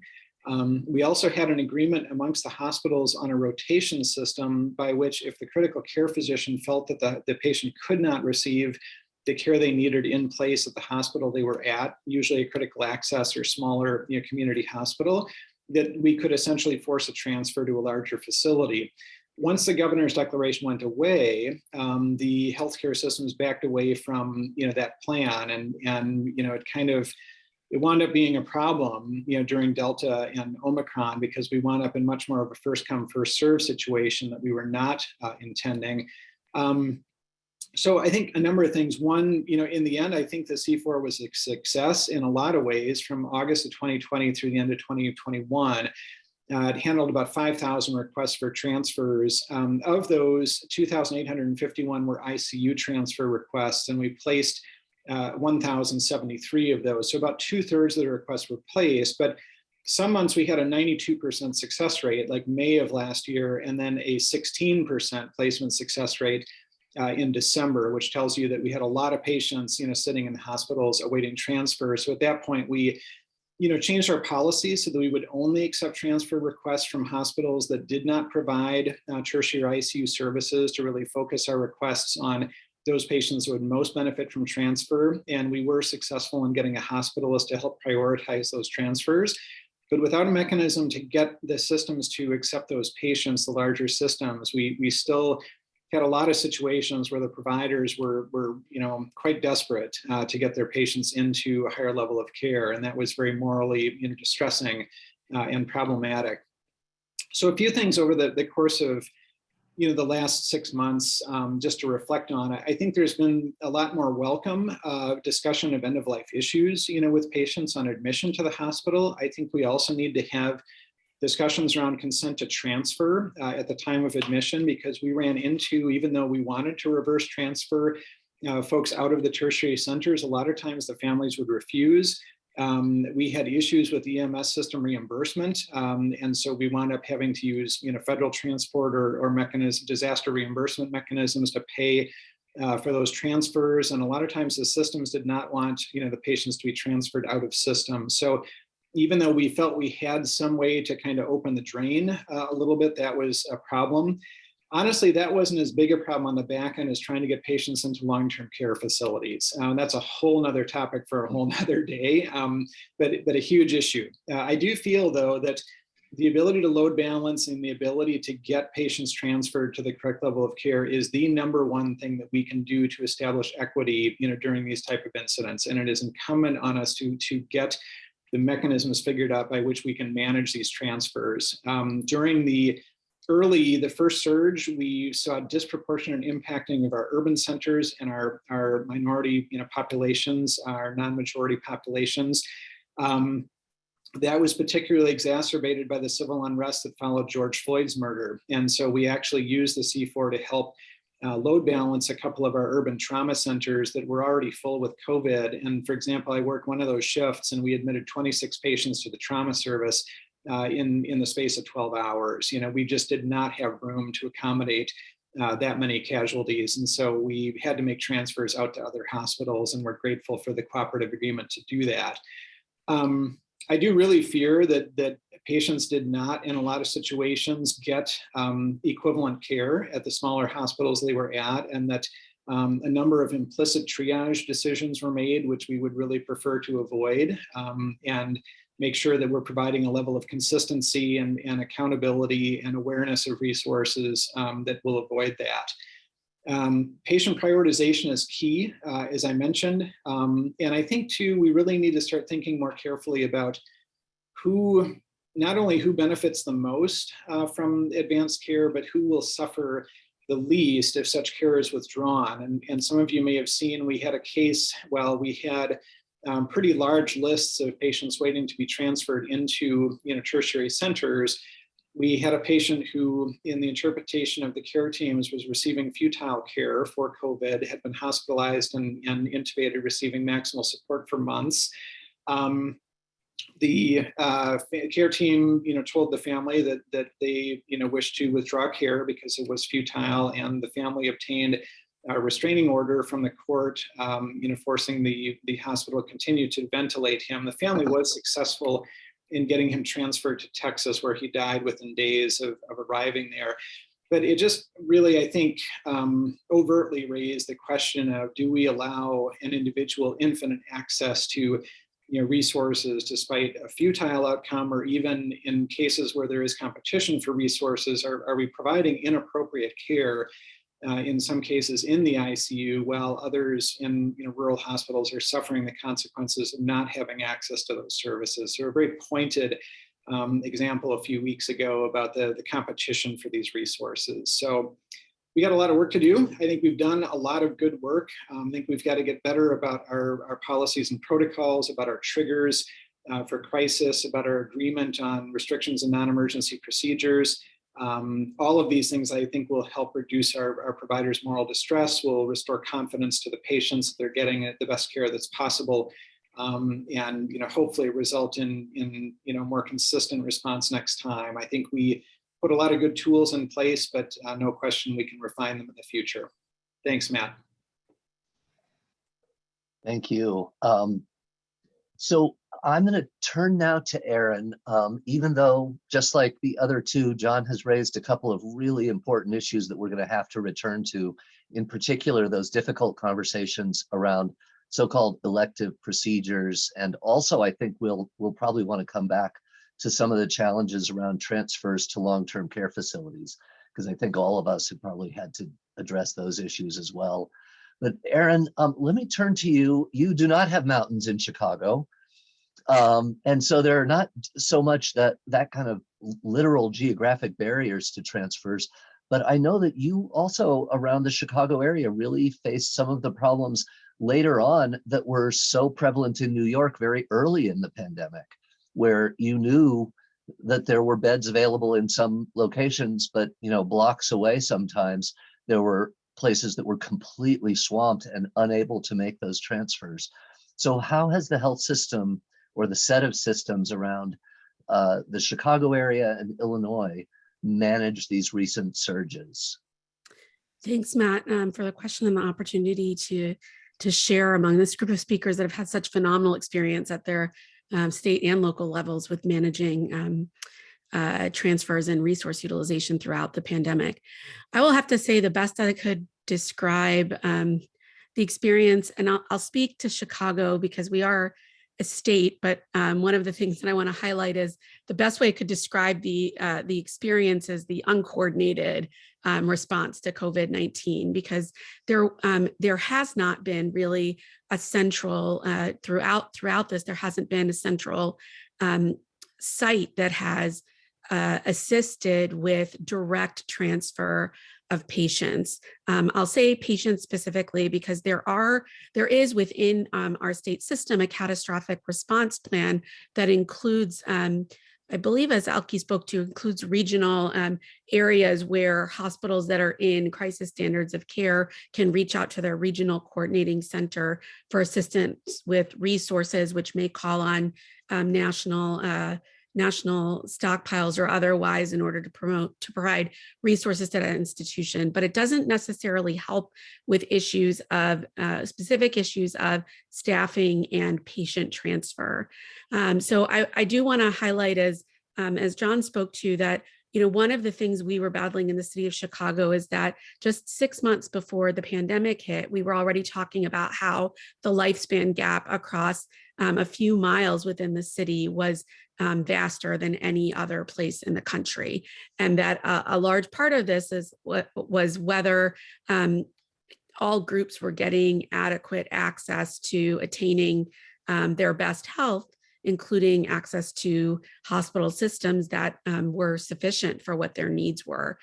Um, we also had an agreement amongst the hospitals on a rotation system by which if the critical care physician felt that the, the patient could not receive the care they needed in place at the hospital they were at, usually a critical access or smaller you know, community hospital, that we could essentially force a transfer to a larger facility. Once the governor's declaration went away, um, the healthcare systems backed away from you know that plan, and and you know it kind of it wound up being a problem, you know, during Delta and Omicron because we wound up in much more of a first come first serve situation that we were not uh, intending. Um, so I think a number of things. One, you know, in the end, I think the C4 was a success in a lot of ways from August of 2020 through the end of 2021. Uh, it handled about 5,000 requests for transfers. Um, of those, 2,851 were ICU transfer requests, and we placed uh, 1,073 of those. So about two thirds of the requests were placed, but some months we had a 92% success rate, like May of last year, and then a 16% placement success rate uh, in December, which tells you that we had a lot of patients, you know, sitting in hospitals awaiting transfer. So at that point, we, you know, changed our policy so that we would only accept transfer requests from hospitals that did not provide uh, tertiary ICU services to really focus our requests on those patients would most benefit from transfer. And we were successful in getting a hospitalist to help prioritize those transfers. But without a mechanism to get the systems to accept those patients, the larger systems, we, we still had a lot of situations where the providers were, were you know, quite desperate uh, to get their patients into a higher level of care. And that was very morally you know, distressing uh, and problematic. So a few things over the, the course of you know, the last six months, um, just to reflect on I think there's been a lot more welcome uh, discussion of end of life issues, you know, with patients on admission to the hospital. I think we also need to have discussions around consent to transfer uh, at the time of admission because we ran into, even though we wanted to reverse transfer uh, folks out of the tertiary centers, a lot of times the families would refuse. Um, we had issues with EMS system reimbursement, um, and so we wound up having to use, you know, federal transport or, or mechanism, disaster reimbursement mechanisms to pay uh, for those transfers. And a lot of times the systems did not want, you know, the patients to be transferred out of system. So even though we felt we had some way to kind of open the drain uh, a little bit, that was a problem. Honestly, that wasn't as big a problem on the back end as trying to get patients into long-term care facilities. Um, that's a whole nother topic for a whole [LAUGHS] nother day, um, but, but a huge issue. Uh, I do feel though that the ability to load balance and the ability to get patients transferred to the correct level of care is the number one thing that we can do to establish equity you know, during these type of incidents. And it is incumbent on us to, to get the mechanisms figured out by which we can manage these transfers. Um, during the early, the first surge, we saw disproportionate impacting of our urban centers and our, our minority you know, populations, our non-majority populations. Um, that was particularly exacerbated by the civil unrest that followed George Floyd's murder. And so we actually used the C4 to help uh, load balance a couple of our urban trauma centers that were already full with COVID. And for example, I worked one of those shifts and we admitted 26 patients to the trauma service uh, in, in the space of 12 hours. You know, we just did not have room to accommodate uh, that many casualties. And so we had to make transfers out to other hospitals and we're grateful for the cooperative agreement to do that. Um, I do really fear that that patients did not, in a lot of situations, get um, equivalent care at the smaller hospitals they were at, and that um, a number of implicit triage decisions were made, which we would really prefer to avoid, um, and make sure that we're providing a level of consistency and, and accountability and awareness of resources um, that will avoid that. Um, patient prioritization is key, uh, as I mentioned. Um, and I think too, we really need to start thinking more carefully about who, not only who benefits the most uh, from advanced care, but who will suffer the least if such care is withdrawn. And, and some of you may have seen, we had a case, well, we had um, pretty large lists of patients waiting to be transferred into you know, tertiary centers we had a patient who, in the interpretation of the care teams, was receiving futile care for COVID, had been hospitalized and, and intubated, receiving maximal support for months. Um, the uh, care team, you know, told the family that that they, you know, wished to withdraw care because it was futile, and the family obtained a restraining order from the court, um, you know, forcing the the hospital to continue to ventilate him. The family was successful in getting him transferred to Texas, where he died within days of, of arriving there. but it just really, I think, um, overtly raised the question of do we allow an individual infinite access to you know, resources despite a futile outcome, or even in cases where there is competition for resources, are, are we providing inappropriate care uh, in some cases in the ICU, while others in you know, rural hospitals are suffering the consequences of not having access to those services. So a very pointed um, example a few weeks ago about the, the competition for these resources. So we got a lot of work to do. I think we've done a lot of good work. Um, I think we've got to get better about our, our policies and protocols, about our triggers uh, for crisis, about our agreement on restrictions and non-emergency procedures. Um, all of these things I think will help reduce our, our providers' moral distress, will restore confidence to the patients that they're getting the best care that's possible, um, and you know hopefully result in in you know more consistent response next time. I think we put a lot of good tools in place, but uh, no question we can refine them in the future. Thanks, Matt. Thank you. Um, so I'm going to turn now to Aaron, um, even though just like the other two, John has raised a couple of really important issues that we're going to have to return to, in particular, those difficult conversations around so-called elective procedures. And also, I think we'll, we'll probably want to come back to some of the challenges around transfers to long-term care facilities, because I think all of us have probably had to address those issues as well. But Aaron, um, let me turn to you. You do not have mountains in Chicago. Um, and so there are not so much that that kind of literal geographic barriers to transfers, but I know that you also around the Chicago area really faced some of the problems later on that were so prevalent in New York very early in the pandemic, where you knew that there were beds available in some locations, but you know, blocks away sometimes there were places that were completely swamped and unable to make those transfers. So how has the health system or the set of systems around uh, the Chicago area and Illinois managed these recent surges? Thanks, Matt, um, for the question and the opportunity to, to share among this group of speakers that have had such phenomenal experience at their um, state and local levels with managing um, uh, transfers and resource utilization throughout the pandemic. I will have to say the best I could describe um, the experience, and I'll, I'll, speak to Chicago because we are a state, but um, one of the things that I want to highlight is the best way I could describe the uh, the experience is the uncoordinated um, response to COVID-19 because there um, there has not been really a central uh, throughout throughout this there hasn't been a central um, site that has uh, assisted with direct transfer of patients. Um, I'll say patients specifically because there are there is within um, our state system a catastrophic response plan that includes um, I believe as Elke spoke to includes regional um, areas where hospitals that are in crisis standards of care can reach out to their regional coordinating center for assistance with resources, which may call on um, national uh, national stockpiles or otherwise in order to promote to provide resources to that institution. But it doesn't necessarily help with issues of uh, specific issues of staffing and patient transfer. Um, so I, I do want to highlight as um, as John spoke to that you know, one of the things we were battling in the city of Chicago is that just six months before the pandemic hit, we were already talking about how the lifespan gap across um, a few miles within the city was um, vaster than any other place in the country. And that uh, a large part of this is what was whether um, all groups were getting adequate access to attaining um, their best health including access to hospital systems that um, were sufficient for what their needs were.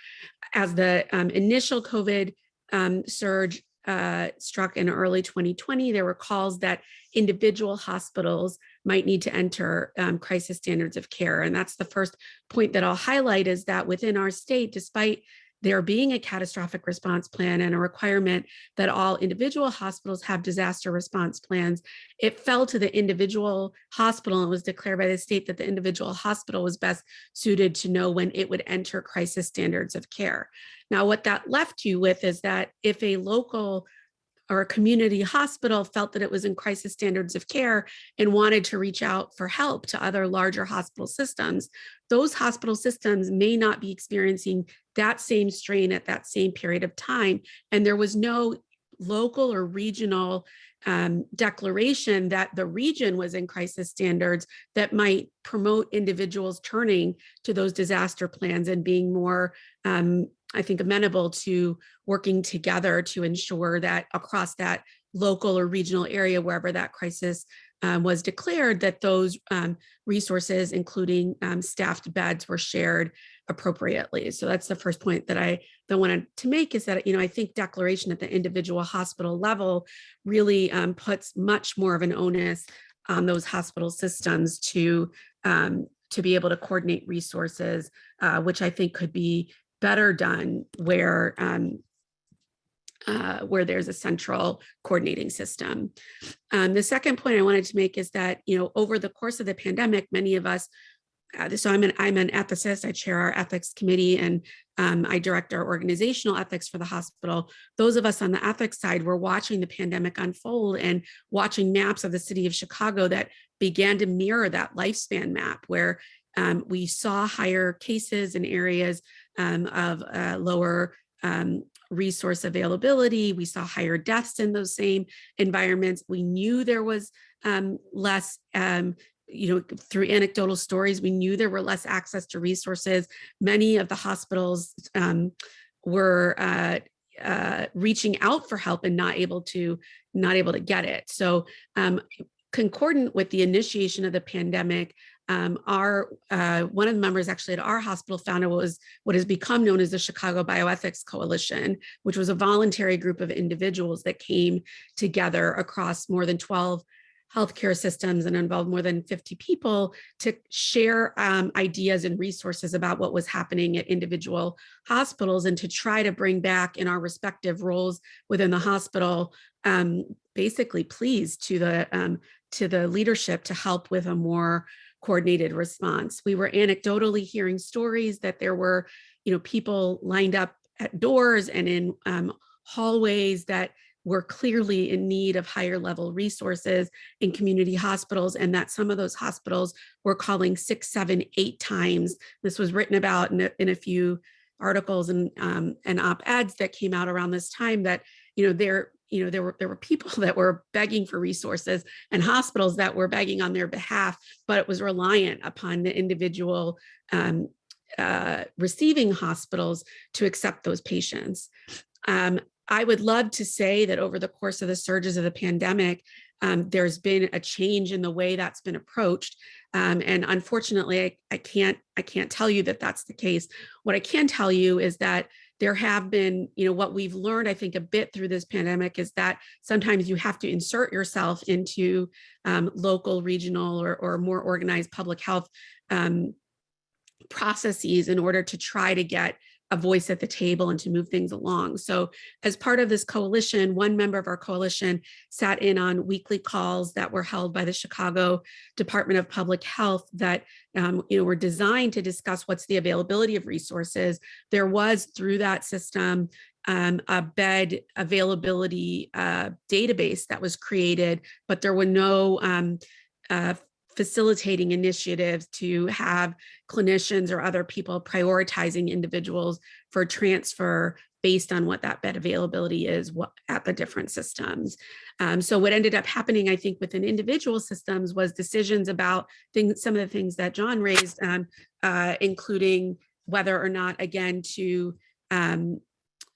As the um, initial COVID um, surge uh, struck in early 2020, there were calls that individual hospitals might need to enter um, crisis standards of care. And that's the first point that I'll highlight is that within our state, despite there being a catastrophic response plan and a requirement that all individual hospitals have disaster response plans, it fell to the individual hospital and was declared by the state that the individual hospital was best suited to know when it would enter crisis standards of care. Now, what that left you with is that if a local or a community hospital felt that it was in crisis standards of care and wanted to reach out for help to other larger hospital systems, those hospital systems may not be experiencing that same strain at that same period of time. And there was no local or regional um, declaration that the region was in crisis standards that might promote individuals turning to those disaster plans and being more, um, I think, amenable to working together to ensure that across that local or regional area, wherever that crisis um, was declared, that those um, resources, including um, staffed beds, were shared appropriately. So that's the first point that I that wanted to make is that, you know, I think declaration at the individual hospital level really um, puts much more of an onus on those hospital systems to um, to be able to coordinate resources, uh, which I think could be better done where um, uh, where there's a central coordinating system. Um, the second point I wanted to make is that, you know, over the course of the pandemic, many of us uh, so I'm an I'm an ethicist. I chair our ethics committee and um, I direct our organizational ethics for the hospital. Those of us on the ethics side were watching the pandemic unfold and watching maps of the city of Chicago that began to mirror that lifespan map where um, we saw higher cases in areas um, of uh, lower um, resource availability. We saw higher deaths in those same environments. We knew there was um, less um, you know, through anecdotal stories, we knew there were less access to resources. Many of the hospitals um, were uh, uh, reaching out for help and not able to not able to get it. So um, concordant with the initiation of the pandemic, um, our uh, one of the members actually at our hospital founded what was what has become known as the Chicago Bioethics Coalition, which was a voluntary group of individuals that came together across more than 12 healthcare systems and involved more than 50 people to share um, ideas and resources about what was happening at individual hospitals and to try to bring back in our respective roles within the hospital, um, basically pleas to the, um, to the leadership to help with a more coordinated response. We were anecdotally hearing stories that there were, you know, people lined up at doors and in um, hallways that were clearly in need of higher level resources in community hospitals and that some of those hospitals were calling six, seven, eight times. This was written about in a, in a few articles and, um, and op-eds that came out around this time that, you know, there, you know, there were there were people [LAUGHS] that were begging for resources and hospitals that were begging on their behalf, but it was reliant upon the individual um, uh, receiving hospitals to accept those patients. Um, I would love to say that over the course of the surges of the pandemic, um, there's been a change in the way that's been approached. Um, and unfortunately, I, I, can't I can't tell you that that's the case. What I can tell you is that there have been, you know, what we've learned, I think, a bit through this pandemic is that sometimes you have to insert yourself into um, local, regional, or, or more organized public health um, processes in order to try to get a voice at the table and to move things along. So as part of this coalition, one member of our coalition sat in on weekly calls that were held by the Chicago Department of Public Health that um, you know, were designed to discuss what's the availability of resources. There was through that system um, a bed availability uh, database that was created, but there were no um, uh, facilitating initiatives to have clinicians or other people prioritizing individuals for transfer based on what that bed availability is at the different systems. Um, so what ended up happening, I think, within individual systems was decisions about things, some of the things that John raised, um, uh, including whether or not, again, to um,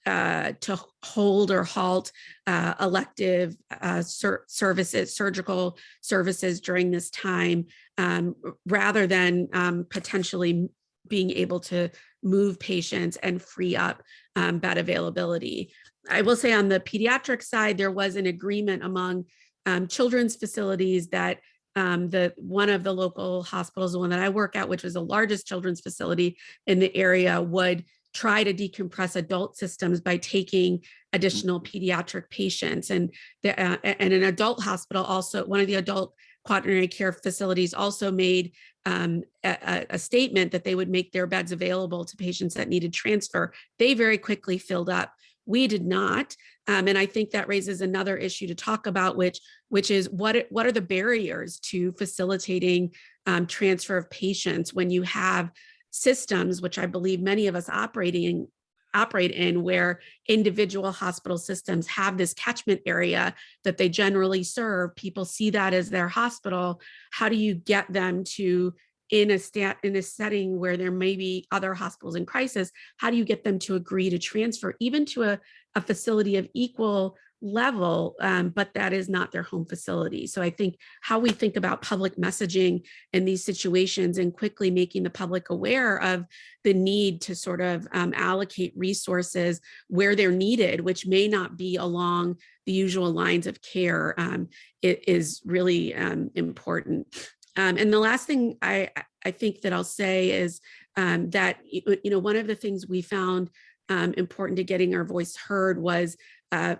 uh, to hold or halt uh, elective uh, ser services, surgical services during this time, um, rather than um, potentially being able to move patients and free up um, bed availability. I will say on the pediatric side, there was an agreement among um, children's facilities that um, the one of the local hospitals, the one that I work at, which was the largest children's facility in the area, would try to decompress adult systems by taking additional pediatric patients and the, uh, and an adult hospital also one of the adult quaternary care facilities also made um, a, a, statement that they would make their beds available to patients that needed transfer. They very quickly filled up We did not. Um, and I think that raises another issue to talk about, which, which is what, what are the barriers to facilitating um, transfer of patients when you have systems, which I believe many of us operating operate in where individual hospital systems have this catchment area that they generally serve. People see that as their hospital. How do you get them to in a stat in a setting where there may be other hospitals in crisis, how do you get them to agree to transfer even to a, a facility of equal level, um, but that is not their home facility. So I think how we think about public messaging in these situations and quickly making the public aware of the need to sort of um, allocate resources where they're needed, which may not be along the usual lines of care, um, is really um, important. Um, and the last thing I, I think that I'll say is um, that, you know, one of the things we found um, important to getting our voice heard was uh,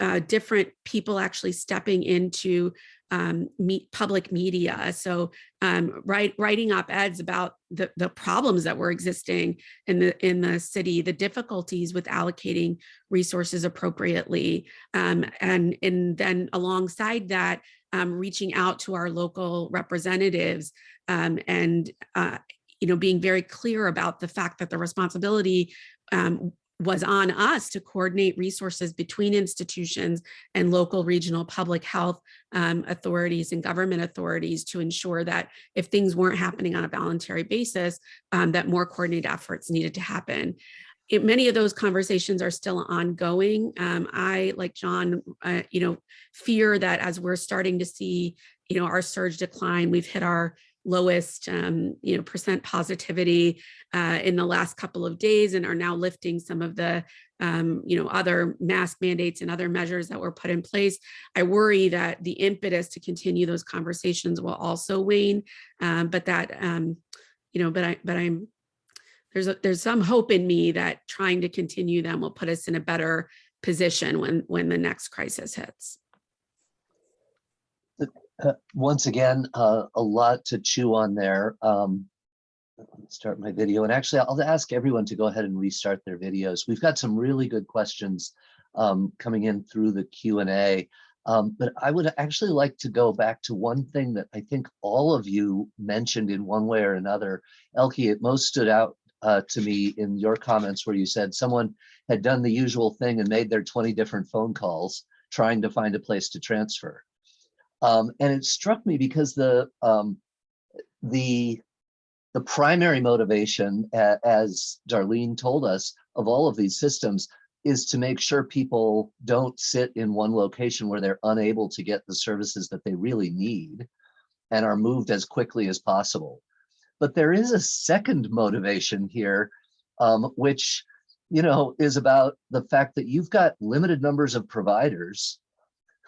uh, different people actually stepping into um, meet public media. So um, write, writing op-eds about the, the problems that were existing in the in the city, the difficulties with allocating resources appropriately, um, and and then alongside that, um, reaching out to our local representatives um, and uh, you know being very clear about the fact that the responsibility um, was on us to coordinate resources between institutions and local regional public health um, authorities and government authorities to ensure that if things weren't happening on a voluntary basis, um, that more coordinated efforts needed to happen. It, many of those conversations are still ongoing. Um, I, like John, uh, you know, fear that as we're starting to see, you know, our surge decline, we've hit our lowest, um, you know, percent positivity uh, in the last couple of days and are now lifting some of the, um, you know, other mask mandates and other measures that were put in place. I worry that the impetus to continue those conversations will also wane, um, but that, um, you know, but I, but I'm, there's a, there's some hope in me that trying to continue them will put us in a better position when when the next crisis hits. Uh, once again, uh, a lot to chew on there. Um, start my video and actually I'll ask everyone to go ahead and restart their videos. We've got some really good questions um, coming in through the Q&A. Um, but I would actually like to go back to one thing that I think all of you mentioned in one way or another. Elke, it most stood out uh, to me in your comments where you said someone had done the usual thing and made their 20 different phone calls trying to find a place to transfer. Um, and it struck me because the um, the the primary motivation, as Darlene told us, of all of these systems is to make sure people don't sit in one location where they're unable to get the services that they really need and are moved as quickly as possible. But there is a second motivation here, um, which you know is about the fact that you've got limited numbers of providers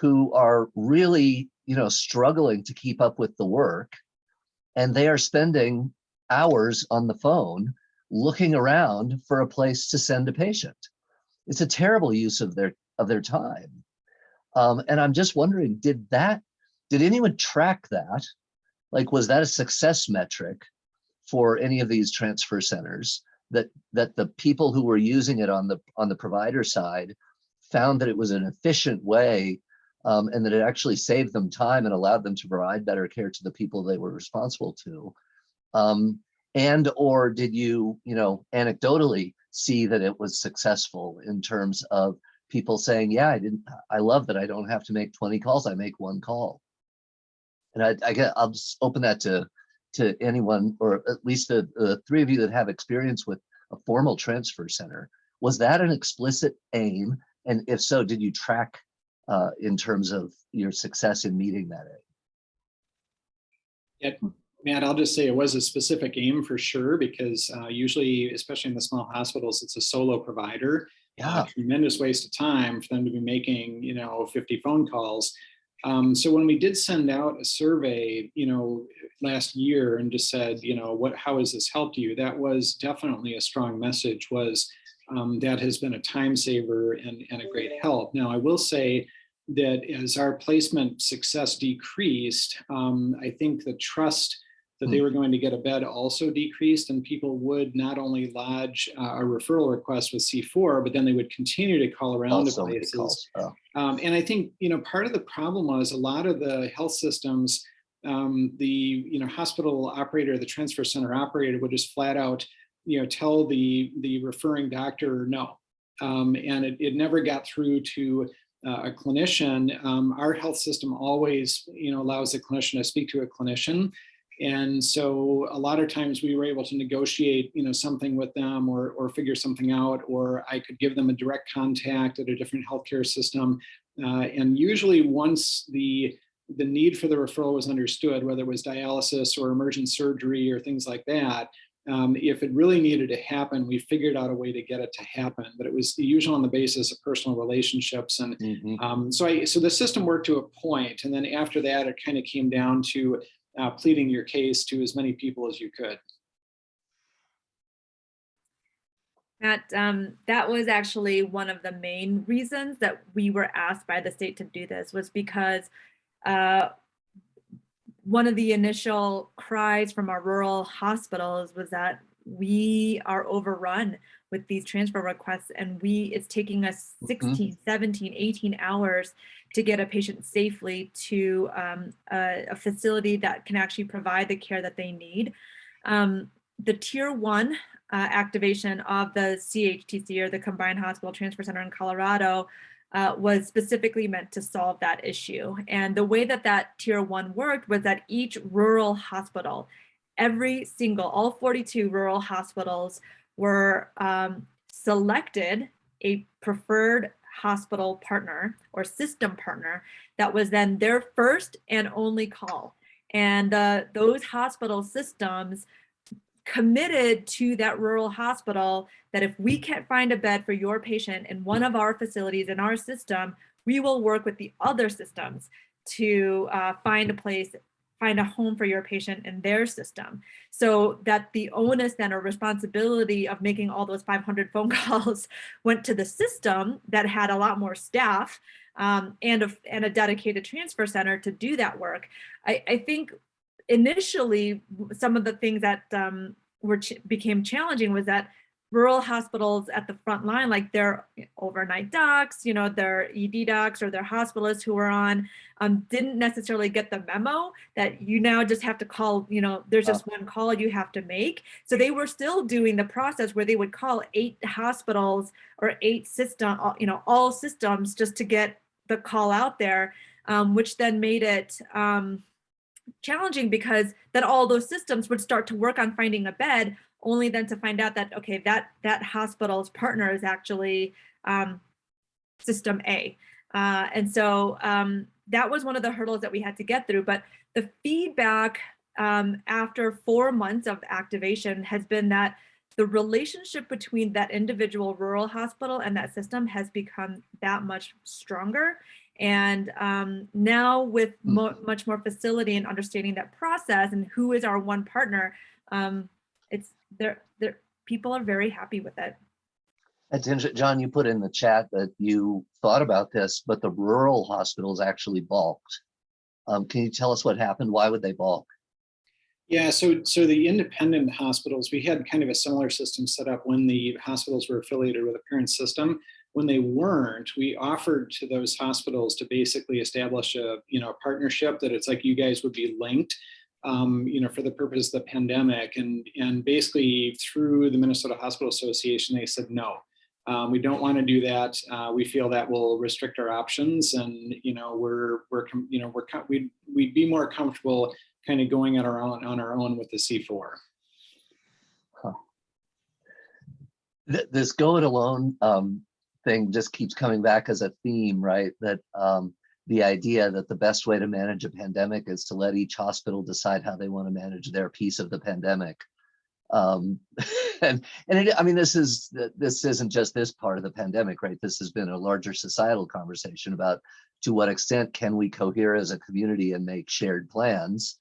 who are really you know struggling to keep up with the work and they are spending hours on the phone looking around for a place to send a patient. It's a terrible use of their of their time. Um, and i'm just wondering did that did anyone track that? Like was that a success metric for any of these transfer centers that that the people who were using it on the on the provider side found that it was an efficient way um, and that it actually saved them time and allowed them to provide better care to the people they were responsible to. Um, and or did you you know anecdotally see that it was successful in terms of people saying yeah i didn't i love that i don't have to make 20 calls i make one call. And i, I get i'll just open that to to anyone or at least the, the three of you that have experience with a formal transfer center. Was that an explicit aim? And if so did you track uh, in terms of your success in meeting that aim Yeah, Matt, I'll just say it was a specific aim for sure, because uh, usually, especially in the small hospitals, it's a solo provider. yeah Uh, Tremendous waste of time for them to be making, you know, 50 phone calls. Um, so when we did send out a survey, you know, last year and just said, you know, what, how has this helped you? That was definitely a strong message was um, that has been a time saver and, and a great help. Now, I will say that as our placement success decreased, um, I think the trust that they were going to get a bed also decreased and people would not only lodge uh, a referral request with C4, but then they would continue to call around to Also many places. Oh, Um, and I think, you know, part of the problem was a lot of the health systems, um, the, you know, hospital operator, the transfer center operator would just flat out, you know, tell the, the referring doctor no. Um, and it, it never got through to uh, a clinician. Um, our health system always, you know, allows a clinician to speak to a clinician. And so a lot of times we were able to negotiate, you know, something with them or, or figure something out, or I could give them a direct contact at a different healthcare system. Uh, and usually once the, the need for the referral was understood, whether it was dialysis or emergent surgery or things like that, um, if it really needed to happen, we figured out a way to get it to happen. But it was usually on the basis of personal relationships and mhm. um, so I, so the system worked to a point, and then after that, it kind of came down to uh, pleading your case to as many people as you could. Matt, um, that was actually one of the main reasons that we were asked by the state to do this was because uh, one of the initial cries from our rural hospitals was that we are overrun with these transfer requests and we it's taking us 16 17 18 hours to get a patient safely to um, a, a facility that can actually provide the care that they need. Um, the tier one uh, activation of the CHTC or the Combined Hospital Transfer Center in Colorado uh, was specifically meant to solve that issue. And the way that that tier one worked was that each rural hospital, every single, all 42 rural hospitals were um, selected a preferred hospital partner or system partner that was then their first and only call. And uh, those hospital systems committed to that rural hospital that if we can't find a bed for your patient in one of our facilities in our system, we will work with the other systems to uh, find a place, find a home for your patient in their system. So that the onus then or responsibility of making all those 500 phone [LAUGHS] calls went to the system that had a lot more staff um, and, a, and a dedicated transfer center to do that work. I, I think initially some of the things that um, were ch became challenging was that rural hospitals at the front line, like their overnight docs, you know, their ED docs or their hospitalists who were on, um, didn't necessarily get the memo that you now just have to call, you know, there's just one call you have to make. So they were still doing the process where they would call eight hospitals or eight system, you know, all systems just to get the call out there, um, which then made it, um, challenging because then all those systems would start to work on finding a bed only then to find out that okay that that hospital's partner is actually um, system A. Uh, and so um, that was one of the hurdles that we had to get through but the feedback um, after four months of activation has been that the relationship between that individual rural hospital and that system has become that much stronger and um, now with mo much more facility and understanding that process and who is our one partner, um, it's there, there, people are very happy with it. And John, you put in the chat that you thought about this, but the rural hospitals actually balked. Um, can you tell us what happened? Why would they balk? Yeah, so so the independent hospitals, we had kind of a similar system set up when the hospitals were affiliated with a parent system. When they weren't, we offered to those hospitals to basically establish a you know a partnership that it's like you guys would be linked, um, you know, for the purpose of the pandemic. And and basically through the Minnesota Hospital Association, they said no. Um, we don't want to do that. Uh, we feel that will restrict our options, and you know we're we're you know we're we'd we'd be more comfortable kind of going on our own on our own with the C4. Huh. This go it alone um, thing just keeps coming back as a theme, right? That um, the idea that the best way to manage a pandemic is to let each hospital decide how they want to manage their piece of the pandemic. Um, [LAUGHS] and and it, I mean, this is this isn't just this part of the pandemic, right? This has been a larger societal conversation about to what extent can we cohere as a community and make shared plans,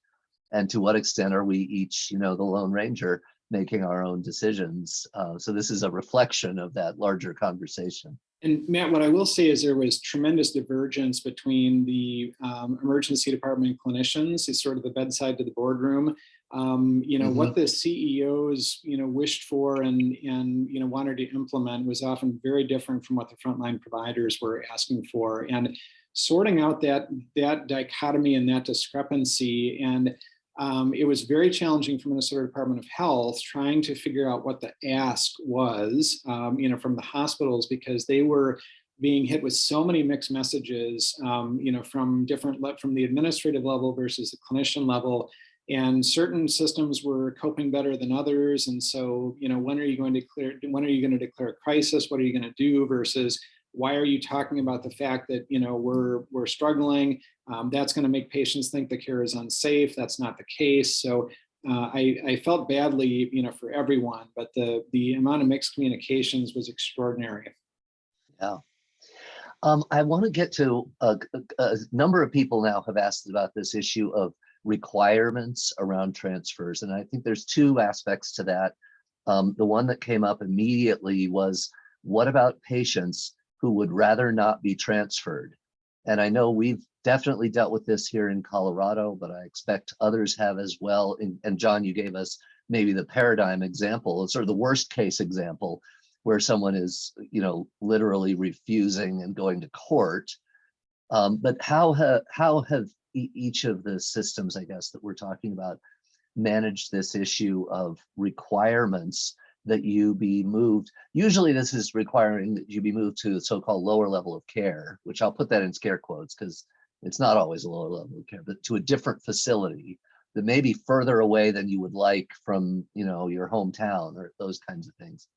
and to what extent are we each, you know, the Lone Ranger making our own decisions. Uh, so this is a reflection of that larger conversation. And Matt, what I will say is there was tremendous divergence between the um, emergency department clinicians, it's sort of the bedside to the boardroom, um, you know, what the CEOs, you know, wished for and, and, you know, wanted to implement was often very different from what the frontline providers were asking for. And sorting out that, that dichotomy and that discrepancy and um, it was very challenging for Minnesota Department of Health trying to figure out what the ask was, um, you know, from the hospitals because they were being hit with so many mixed messages, um, you know, from different, from the administrative level versus the clinician level. And certain systems were coping better than others. And so, you know, when are you going to clear, when are you going to declare a crisis? What are you going to do versus why are you talking about the fact that, you know, we're, we're struggling? Um, that's going to make patients think the care is unsafe. That's not the case. So uh, I, I felt badly, you know, for everyone, but the, the amount of mixed communications was extraordinary. Yeah. Um, I want to get to a, a, number of people now have asked about this issue of requirements around transfers. And I think there's two aspects to that. Um, the one that came up immediately was what about patients who would rather not be transferred? And I know we've definitely dealt with this here in Colorado, but I expect others have as well. And, and John, you gave us maybe the paradigm example, sort of the worst case example where someone is, you know, literally refusing and going to court. Um, but how, ha how have e each of the systems, I guess, that we're talking about managed this issue of requirements that you be moved? Usually this is requiring that you be moved to the so-called lower level of care, which I'll put that in scare quotes because it's not always a lower level of care, but to a different facility that may be further away than you would like from, you know, your hometown or those kinds of things.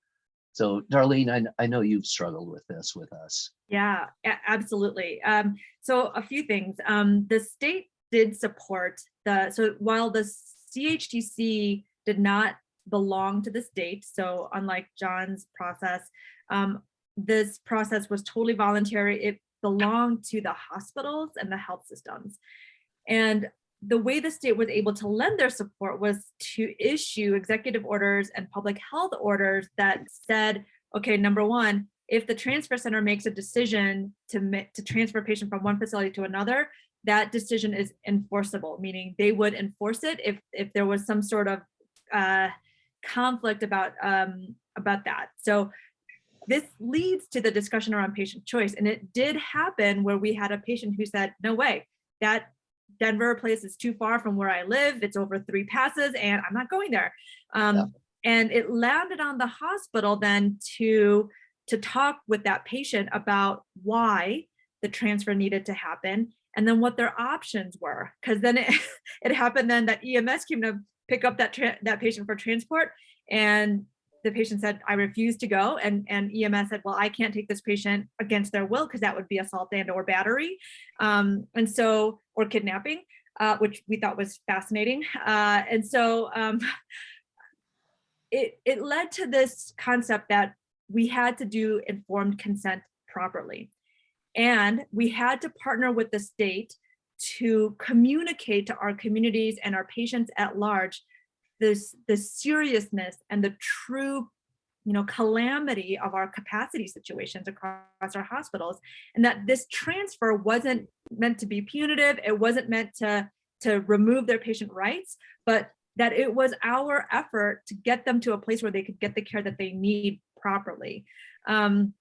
So Darlene, I, I know you've struggled with this with us. Yeah, absolutely. Um, so a few things. Um, the state did support the, so while the CHTC did not belong to the state, so unlike John's process, um, this process was totally voluntary. It belonged to the hospitals and the health systems. And the way the state was able to lend their support was to issue executive orders and public health orders that said, okay, number one, if the transfer center makes a decision to, to transfer a patient from one facility to another, that decision is enforceable, meaning they would enforce it if, if there was some sort of uh, conflict about, um, about that. So this leads to the discussion around patient choice. And it did happen where we had a patient who said, no way, that Denver place is too far from where I live. It's over three passes and I'm not going there. Um, Yeah. And it landed on the hospital then to, to talk with that patient about why the transfer needed to happen and then what their options were. Because then it, [LAUGHS] it happened then that EMS came to pick up that, that patient for transport and the patient said, I refuse to go. And, and EMS said, well, I can't take this patient against their will because that would be assault and or battery. Um, and so, or kidnapping, uh, which we thought was fascinating. Uh, and so um, it, it led to this concept that we had to do informed consent properly. And we had to partner with the state to communicate to our communities and our patients at large this the seriousness and the true you know calamity of our capacity situations across our hospitals and that this transfer wasn't meant to be punitive it wasn't meant to to remove their patient rights but that it was our effort to get them to a place where they could get the care that they need properly. Um,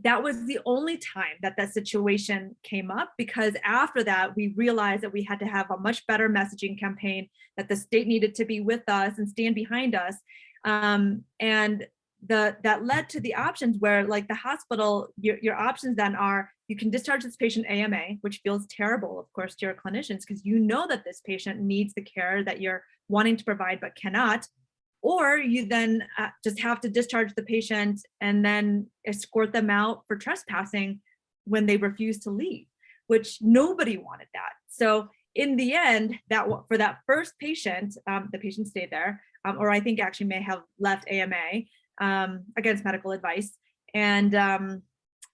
that was the only time that that situation came up because after that we realized that we had to have a much better messaging campaign that the state needed to be with us and stand behind us. Um, and the that led to the options where like the hospital your, your options then are you can discharge this patient AMA which feels terrible of course to your clinicians because you know that this patient needs the care that you're wanting to provide but cannot or you then uh, just have to discharge the patient and then escort them out for trespassing when they refuse to leave, which nobody wanted that. So in the end, that for that first patient, um, the patient stayed there, um, or I think actually may have left AMA um, against medical advice. And um,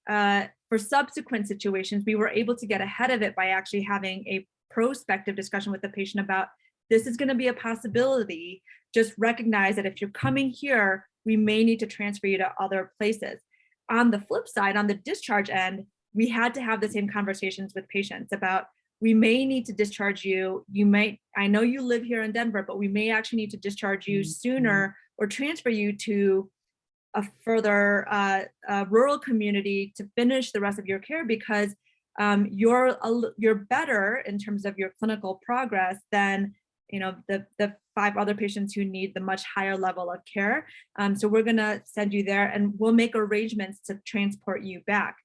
uh, for subsequent situations, we were able to get ahead of it by actually having a prospective discussion with the patient about this is going to be a possibility just recognize that if you're coming here, we may need to transfer you to other places. On the flip side, on the discharge end, we had to have the same conversations with patients about we may need to discharge you. You might, I know you live here in Denver, but we may actually need to discharge you sooner or transfer you to a further uh, uh, rural community to finish the rest of your care because um, you're a you're better in terms of your clinical progress than you know the the five other patients who need the much higher level of care. Um, so we're gonna send you there and we'll make arrangements to transport you back.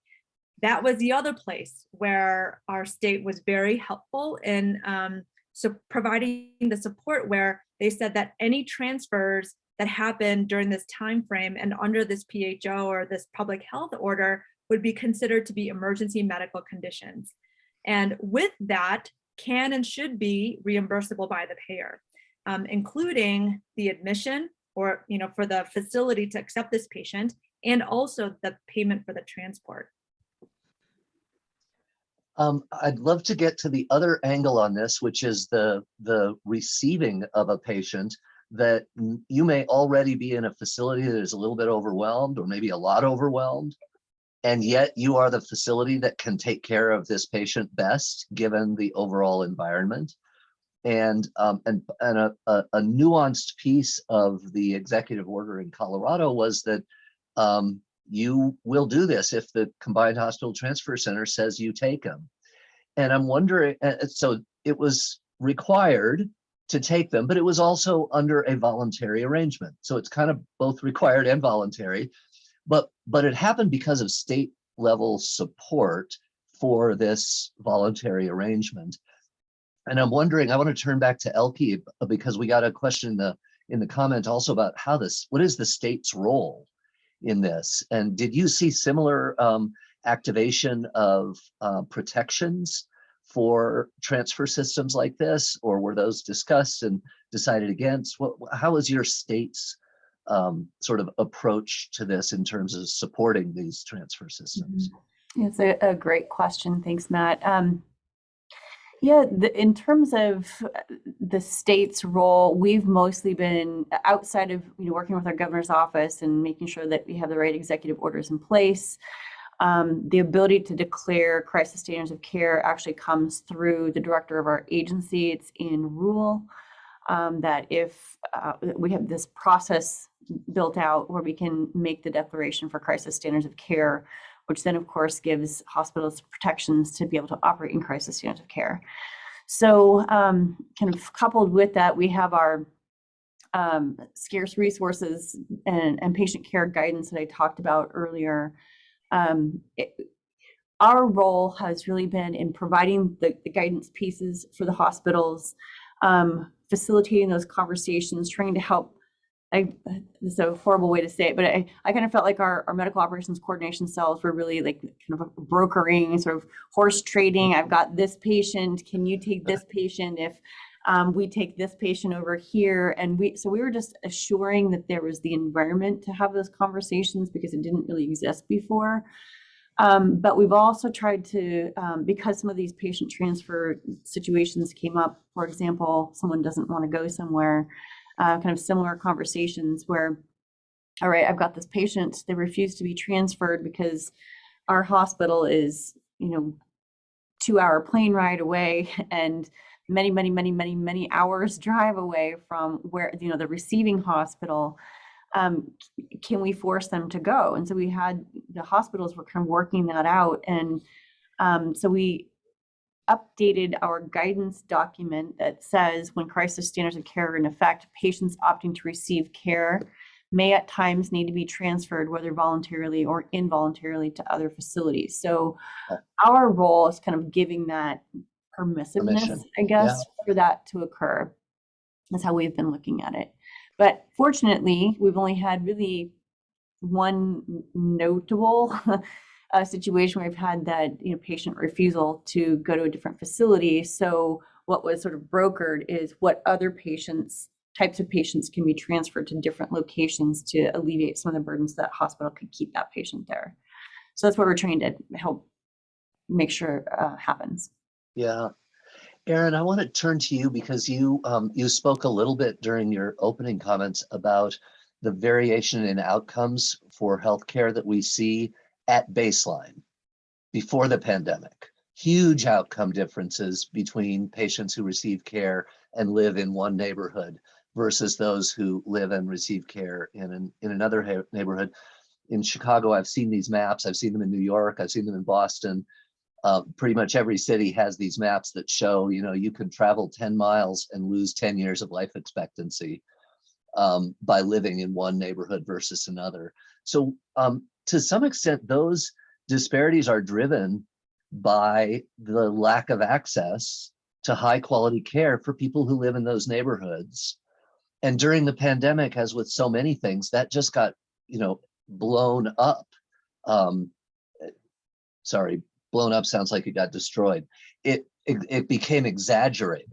That was the other place where our state was very helpful in um, so providing the support where they said that any transfers that happened during this time frame and under this PHO or this public health order would be considered to be emergency medical conditions. And with that, can and should be reimbursable by the payer, um, including the admission or, you know, for the facility to accept this patient and also the payment for the transport. Um, I'd love to get to the other angle on this, which is the the receiving of a patient that you may already be in a facility that is a little bit overwhelmed or maybe a lot overwhelmed. And yet you are the facility that can take care of this patient best, given the overall environment. And um, and and a, a, a nuanced piece of the executive order in Colorado was that um, you will do this if the combined hospital transfer center says you take them. And I'm wondering, so it was required to take them, but it was also under a voluntary arrangement. So it's kind of both required and voluntary, but but it happened because of state level support for this voluntary arrangement. And I'm wondering, I want to turn back to Elke because we got a question in the in the comment also about how this, what is the state's role in this? And did you see similar um, activation of uh, protections for transfer systems like this, or were those discussed and decided against? What, how is your state's um, sort of approach to this in terms of supporting these transfer systems? It's a, a great question. Thanks, Matt. Um, yeah, the, in terms of uh, the state's role, we've mostly been outside of you know working with our governor's office and making sure that we have the right executive orders in place. Um, the ability to declare crisis standards of care actually comes through the director of our agency. It's in rule um, that if uh, we have this process built out where we can make the declaration for crisis standards of care which then of course gives hospitals protections to be able to operate in crisis standards of care. So um, kind of coupled with that, we have our um, scarce resources and, and patient care guidance that I talked about earlier. Um, it- our role has really been in providing the, the guidance pieces for the hospitals, um, facilitating those conversations, trying to help I, it's a horrible way to say it, but I, I kind of felt like our, our medical operations coordination cells were really like kind of brokering, sort of horse trading. I've got this patient. Can you take this patient if um, we take this patient over here? And we, so we were just assuring that there was the environment to have those conversations because it didn't really exist before. Um, but we've also tried to, um, because some of these patient transfer situations came up, for example, someone doesn't want to go somewhere, uh, kind of similar conversations where, all right, I've got this patient, they refuse to be transferred because our hospital is, you know, two hour plane ride away [LAUGHS] and many, many, many, many, many hours [LAUGHS] drive away from where, you know, the receiving hospital. Um, can we force them to go? And so we had the hospitals were kind of working that out. And um, so we updated our guidance document that says when crisis standards of care are in effect, patients opting to receive care may at times need to be transferred, whether voluntarily or involuntarily, to other facilities. So our role is kind of giving that permissiveness, Permission. I guess, for that to occur. That's how we've been looking at it. But fortunately, we've only had really one notable uh, situation where we've had that you know patient refusal to go to a different facility. So what was sort of brokered is what other patients types of patients can be transferred to different locations to alleviate some of the burdens that hospital could keep that patient there. So that's what we're trying to help make sure uh, happens. Yeah. Aaron, I want to turn to you because you um, you spoke a little bit during your opening comments about the variation in outcomes for healthcare that we see at baseline before the pandemic huge outcome differences between patients who receive care and live in one neighborhood versus those who live and receive care in an, in another neighborhood. In Chicago, I've seen these maps. I've seen them in New York. I've seen them in Boston. Uh, pretty much every city has these maps that show, you know, you can travel 10 miles and lose 10 years of life expectancy um, by living in one neighborhood versus another. So um, to some extent, those disparities are driven by the lack of access to high quality care for people who live in those neighborhoods. And during the pandemic, as with so many things, that just got, you know, blown up. Um, sorry, blown up sounds like it got destroyed. It, it, it became exaggerated,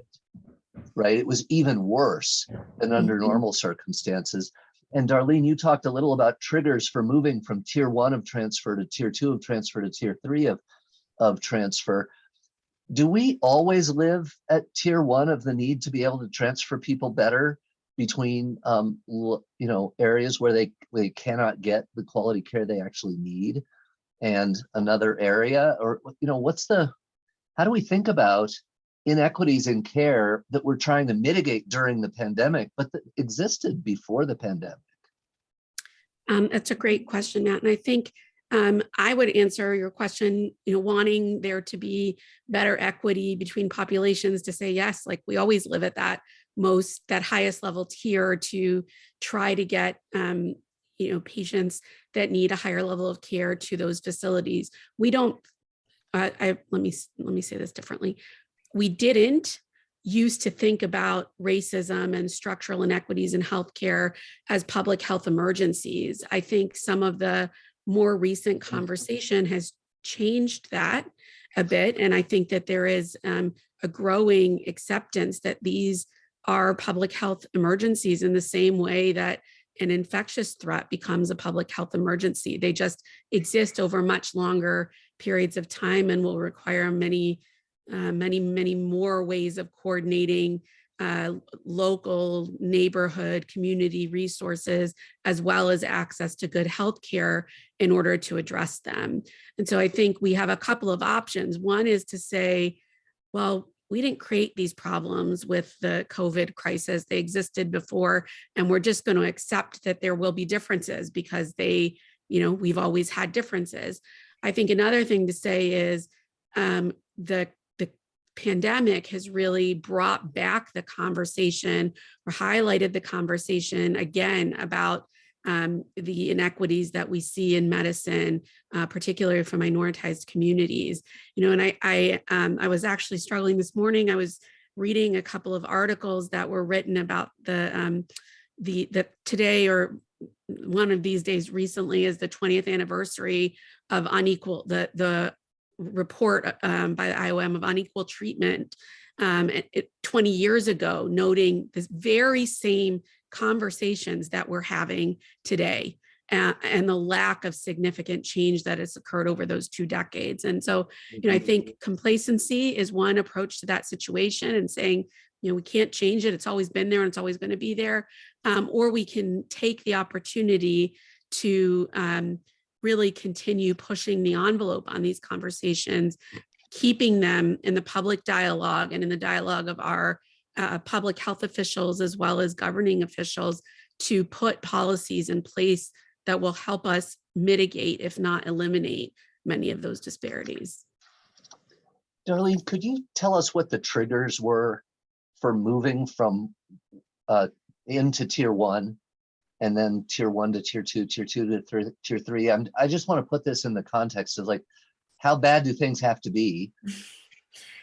right? It was even worse than under Mhm. normal circumstances. And Darlene, you talked a little about triggers for moving from tier one of transfer to tier two of transfer to tier three of, of transfer. Do we always live at tier one of the need to be able to transfer people better between, um, you know, areas where they, they cannot get the quality care they actually need and another area? Or, you know, what's the, how do we think about inequities in care that we're trying to mitigate during the pandemic, but that existed before the pandemic? Um, that's a great question, Matt. And I think um, I would answer your question, you know, wanting there to be better equity between populations to say, yes, like we always live at that most, that highest level tier to try to get, um, you know, patients that need a higher level of care to those facilities. We don't, uh, I, let me, let me say this differently. We didn't used to think about racism and structural inequities in healthcare as public health emergencies. I think some of the more recent conversation has changed that a bit. And I think that there is um, a growing acceptance that these are public health emergencies in the same way that an infectious threat becomes a public health emergency. They just exist over much longer periods of time and will require many, uh, many, many more ways of coordinating uh, local neighborhood community resources as well as access to good health care in order to address them. And so I think we have a couple of options. One is to say, well, we didn't create these problems with the COVID crisis. They existed before, and we're just going to accept that there will be differences because they, you know, we've always had differences. I think another thing to say is um, the pandemic has really brought back the conversation or highlighted the conversation again about um, the inequities that we see in medicine, uh, particularly for minoritized communities. You know, and I, I, um, I was actually struggling this morning. I was reading a couple of articles that were written about the, um, the, the today or one of these days recently is the 20th anniversary of unequal, the, the report um, by the IOM of unequal treatment um, it, 20 years ago, noting this very same conversations that we're having today uh, and the lack of significant change that has occurred over those two decades. And so, you know, I think complacency is one approach to that situation and saying, you know, we can't change it. It's always been there and it's always going to be there. Um, or we can take the opportunity to um, really continue pushing the envelope on these conversations, keeping them in the public dialogue and in the dialogue of our uh, public health officials as well as governing officials to put policies in place that will help us mitigate, if not eliminate, many of those disparities. Darlene, could you tell us what the triggers were for moving from uh, into tier one and then tier one to tier two, tier two to th tier three. I'm, I just want to put this in the context of like, how bad do things have to be? [LAUGHS]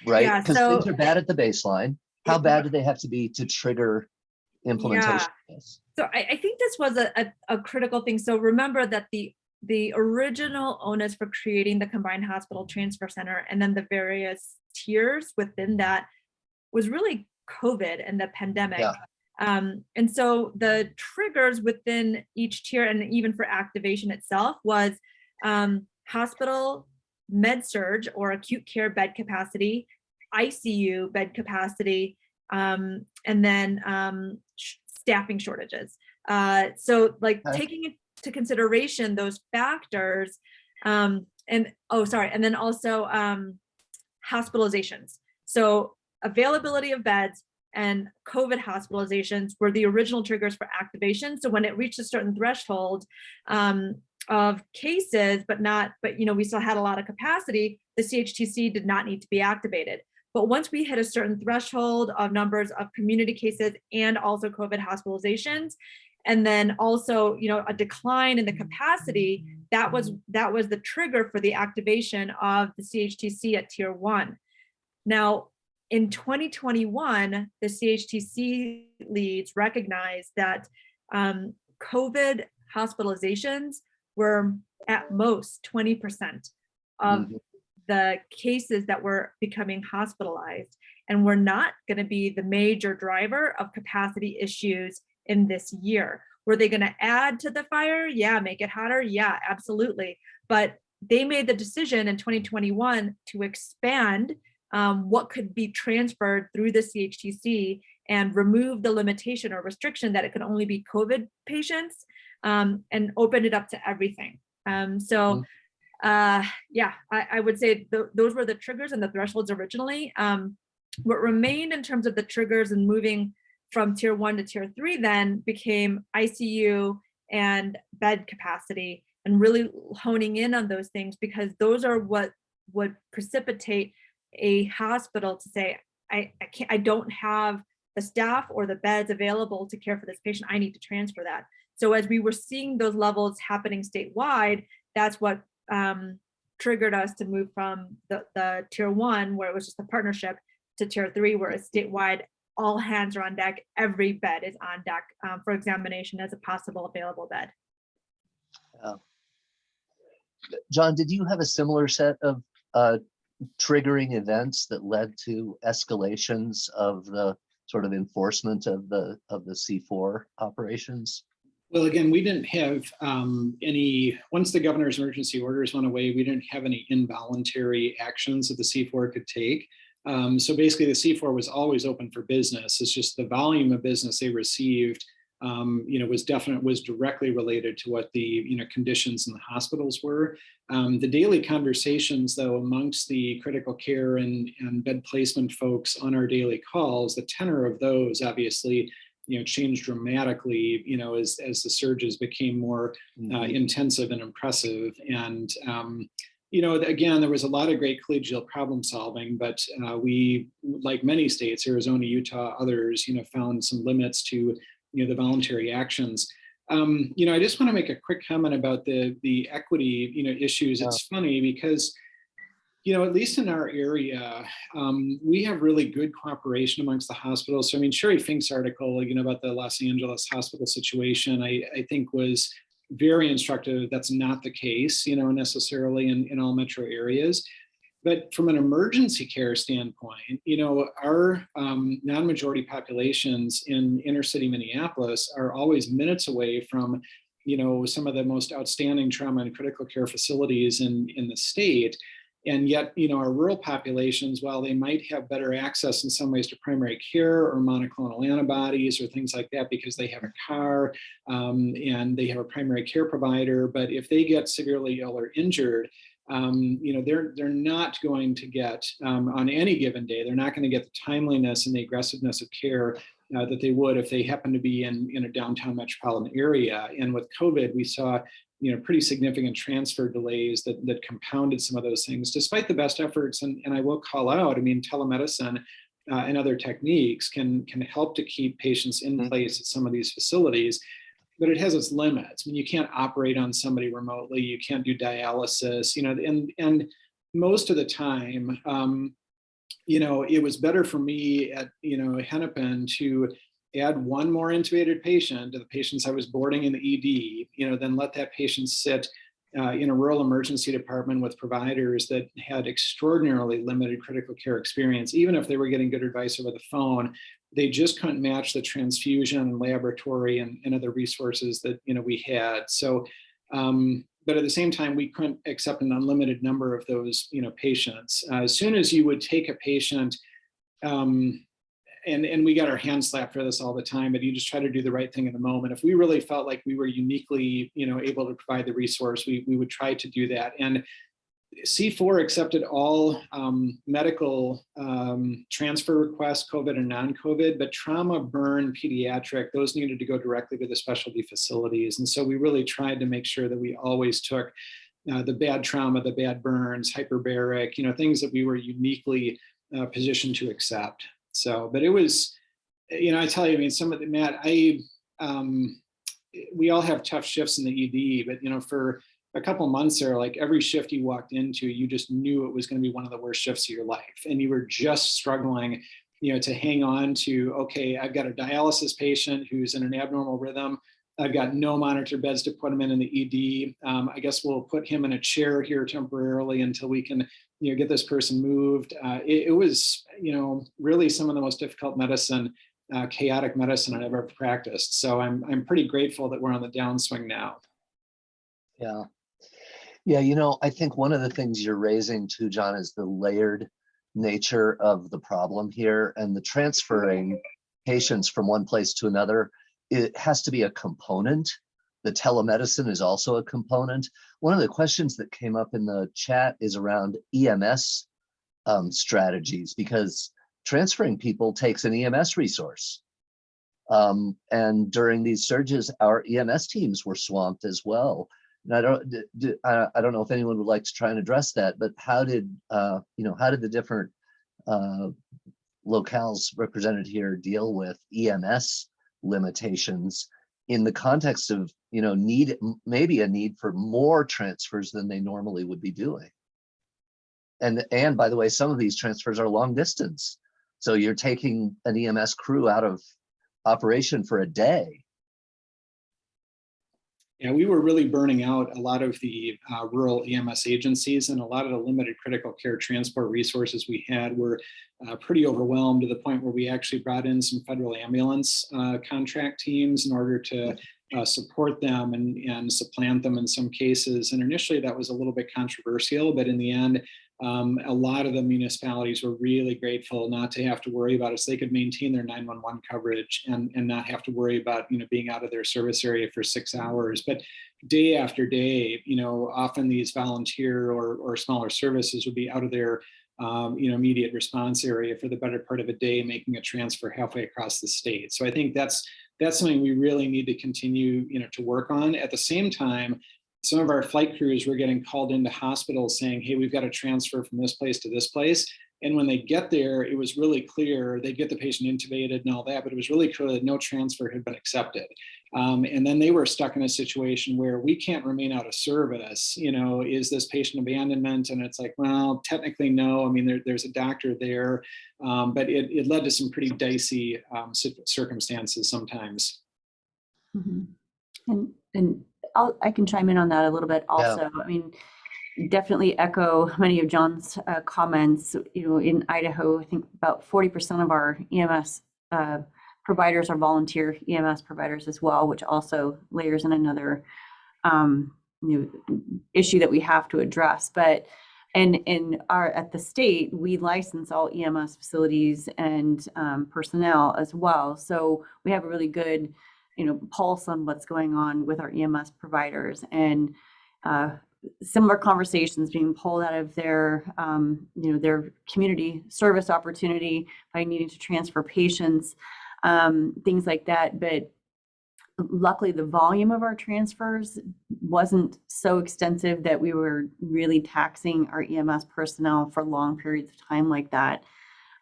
Right? Yeah, Because so- things are bad at the baseline. How bad do they have to be to trigger implementation? this? So I, I think this was a, a, a critical thing. So remember that the the original onus for creating the combined hospital transfer center and then the various tiers within that was really COVID and the pandemic. Yeah. Um, and so the triggers within each tier and even for activation itself was um, hospital med surge or acute care bed capacity, ICU bed capacity, um, and then um, sh- staffing shortages. Uh, so like Okay. taking into consideration those factors um, and oh, sorry. And then also um, hospitalizations. So availability of beds and COVID hospitalizations were the original triggers for activation. So when it reached a certain threshold um, of cases, but not, but you know, we still had a lot of capacity, the CHTC did not need to be activated. But once we hit a certain threshold of numbers of community cases and also COVID hospitalizations, and then also, you know, a decline in the capacity, that was that was the trigger for the activation of the CHTC at tier one. Now, in 2021, the CHTC leads recognized that um, COVID hospitalizations were at most 20% of Mhm. The cases that were becoming hospitalized and were not going to be the major driver of capacity issues in this year. Were they going to add to the fire? Yeah, make it hotter? Yeah, absolutely. But they made the decision in 2021 to expand um, what could be transferred through the CHTC and remove the limitation or restriction that it could only be COVID patients um, and open it up to everything. Um, so uh, yeah, I, I would say th those were the triggers and the thresholds originally. Um, what remained in terms of the triggers and moving from tier one to tier three then became ICU and bed capacity and really honing in on those things because those are what would precipitate a hospital to say, I, I can't, I don't have the staff or the beds available to care for this patient. I need to transfer that. So as we were seeing those levels happening statewide, that's what um, triggered us to move from the, the tier one, where it was just a partnership, to tier three, where it's statewide, all hands are on deck, every bed is on deck um, for examination as a possible available bed. John, did you have a similar set of uh, triggering events that led to escalations of the sort of enforcement of the of the C4 operations? Well, again, we didn't have um, any, once the governor's emergency orders went away, we didn't have any involuntary actions that the C4 could take. Um, so basically the C4 was always open for business. It's just the volume of business they received, um, you know, was definite, was directly related to what the, you know, conditions in the hospitals were. Um, the daily conversations though, amongst the critical care and, and bed placement folks on our daily calls, the tenor of those obviously you know, changed dramatically, you know, as, as the surges became more uh, intensive and impressive. And, um, you know, again, there was a lot of great collegial problem solving, but uh, we, like many states, Arizona, Utah, others, you know, found some limits to, you know, the voluntary actions. Um, you know, I just want to make a quick comment about the, the equity, you know, issues. It's funny because you know, at least in our area, um, we have really good cooperation amongst the hospitals. So I mean, Sheri Fink's article, you know, about the Los Angeles hospital situation, I, I think was very instructive. That's not the case, you know, necessarily in, in all metro areas. But from an emergency care standpoint, you know, our um, non-majority populations in inner city Minneapolis are always minutes away from, you know, some of the most outstanding trauma and critical care facilities in, in the state. And yet, you know, our rural populations, while they might have better access in some ways to primary care or monoclonal antibodies or things like that because they have a car um, and they have a primary care provider, but if they get severely ill or injured, um, you know, they're they're not going to get um, on any given day, they're not going to get the timeliness and the aggressiveness of care uh, that they would if they happen to be in, in a downtown metropolitan area. And with COVID, we saw you know, pretty significant transfer delays that, that compounded some of those things, despite the best efforts. And, and I will call out, I mean, telemedicine uh, and other techniques can, can help to keep patients in place at some of these facilities, but it has its limits. I mean, you can't operate on somebody remotely, you can't do dialysis, you know, and, and most of the time, um, you know, it was better for me at, you know, Hennepin to add one more intubated patient to the patients I was boarding in the ED, you know, then let that patient sit uh, in a rural emergency department with providers that had extraordinarily limited critical care experience. Even if they were getting good advice over the phone, they just couldn't match the transfusion laboratory and, and other resources that, you know, we had. So, um, but at the same time, we couldn't accept an unlimited number of those, you know, patients. Uh, as soon as you would take a patient, um, and, and we got our hands slapped for this all the time, but you just try to do the right thing in the moment. If we really felt like we were uniquely, you know, able to provide the resource, we, we would try to do that. And C4 accepted all um, medical um, transfer requests, COVID and non-COVID, but trauma, burn, pediatric, those needed to go directly to the specialty facilities. And so we really tried to make sure that we always took uh, the bad trauma, the bad burns, hyperbaric, you know, things that we were uniquely uh, positioned to accept. So, but it was, you know, I tell you, I mean, some of the, Matt, I, um, we all have tough shifts in the ED, but, you know, for a couple months there, like every shift you walked into, you just knew it was going to be one of the worst shifts of your life. And you were just struggling, you know, to hang on to, okay, I've got a dialysis patient who's in an abnormal rhythm. I've got no monitor beds to put him in in the ED. Um, I guess we'll put him in a chair here temporarily until we can, you know, get this person moved. Uh, it, it, was, you know, really some of the most difficult medicine, uh, chaotic medicine I've ever practiced. So I'm, I'm pretty grateful that we're on the downswing now. Yeah. Yeah, you know, I think one of the things you're raising too, John, is the layered nature of the problem here and the transferring patients from one place to another. It has to be a component. The telemedicine is also a component. One of the questions that came up in the chat is around EMS um, strategies because transferring people takes an EMS resource. Um, and during these surges, our EMS teams were swamped as well. And I don't, I don't know if anyone would like to try and address that, but how did, uh, you know, how did the different uh, locales represented here deal with EMS limitations in the context of, you know, need, maybe a need for more transfers than they normally would be doing? And, and by the way, some of these transfers are long distance. So you're taking an EMS crew out of operation for a day yeah, we were really burning out a lot of the uh, rural EMS agencies and a lot of the limited critical care transport resources we had were uh, pretty overwhelmed to the point where we actually brought in some federal ambulance uh, contract teams in order to uh, support them and, and supplant them in some cases. And initially that was a little bit controversial, but in the end, um, a lot of the municipalities were really grateful not to have to worry about so they could maintain their 911 coverage and, and not have to worry about you know being out of their service area for six hours. But day after day you know often these volunteer or, or smaller services would be out of their um, you know immediate response area for the better part of a day making a transfer halfway across the state. So i think that's that's something we really need to continue you know to work on. At the same time some of our flight crews were getting called into hospitals saying, hey, we've got to transfer from this place to this place. And when they get there, it was really clear they'd get the patient intubated and all that, but it was really clear that no transfer had been accepted. Um, and then they were stuck in a situation where we can't remain out of service. You know, is this patient abandonment? And it's like, well, technically no. I mean, there, there's a doctor there, um, but it, it led to some pretty dicey um, circumstances sometimes. Mm -hmm. And, and I'll, I can chime in on that a little bit also. Yeah. I mean, definitely echo many of John's uh, comments. You know, in Idaho, I think about 40% of our EMS uh, providers are volunteer EMS providers as well, which also layers in another um, you know, issue that we have to address. But and in our at the state, we license all EMS facilities and um, personnel as well. So we have a really good you know, pulse on what's going on with our EMS providers and uh, similar conversations being pulled out of their, um, you know, their community service opportunity by needing to transfer patients, um, things like that. But luckily the volume of our transfers wasn't so extensive that we were really taxing our EMS personnel for long periods of time like that.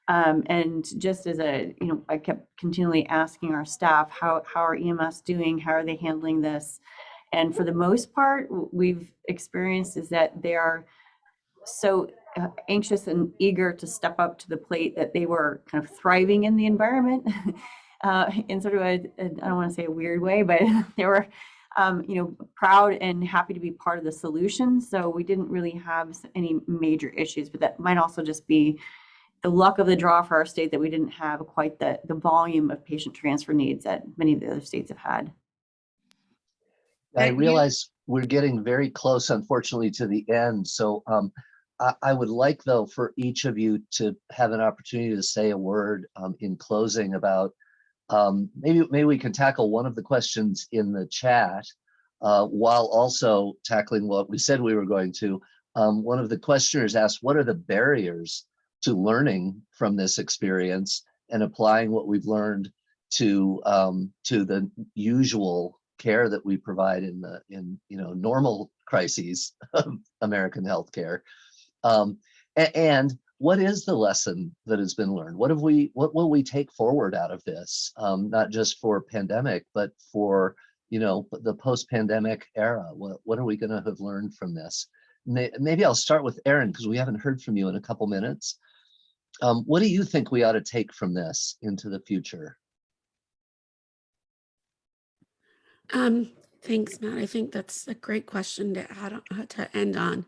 Um, and just as a, you know, I kept continually asking our staff, how, how are EMS doing? How are they handling this? And for the most part, we've experienced is that they are so uh, anxious and eager to step up to the plate that they were kind of thriving in the environment [LAUGHS] uh, in sort of a, a, I don't want to say a weird way, but [LAUGHS] they were, um, you know, proud and happy to be part of the solution. So we didn't really have any major issues, but that might also just be the luck of the draw for our state that we didn't have quite the, the volume of patient transfer needs that many of the other states have had. I realize we're getting very close, unfortunately, to the end. So um, I, I, would like, though, for each of you to have an opportunity to say a word um, in closing about um, maybe maybe we can tackle one of the questions in the chat uh, while also tackling what we said we were going to. Um, one of the questioners asked, what are the barriers to learning from this experience and applying what we've learned to um, to the usual care that we provide in the in you know normal crises of American healthcare. Um, and what is the lesson that has been learned? What have we what will we take forward out of this? Um, not just for pandemic, but for you know the post-pandemic era. What what are we going to have learned from this? Maybe I'll start with Aaron because we haven't heard from you in a couple minutes. Um, what do you think we ought to take from this into the future? Um, thanks, Matt. I think that's a great question to add on, uh, to end on.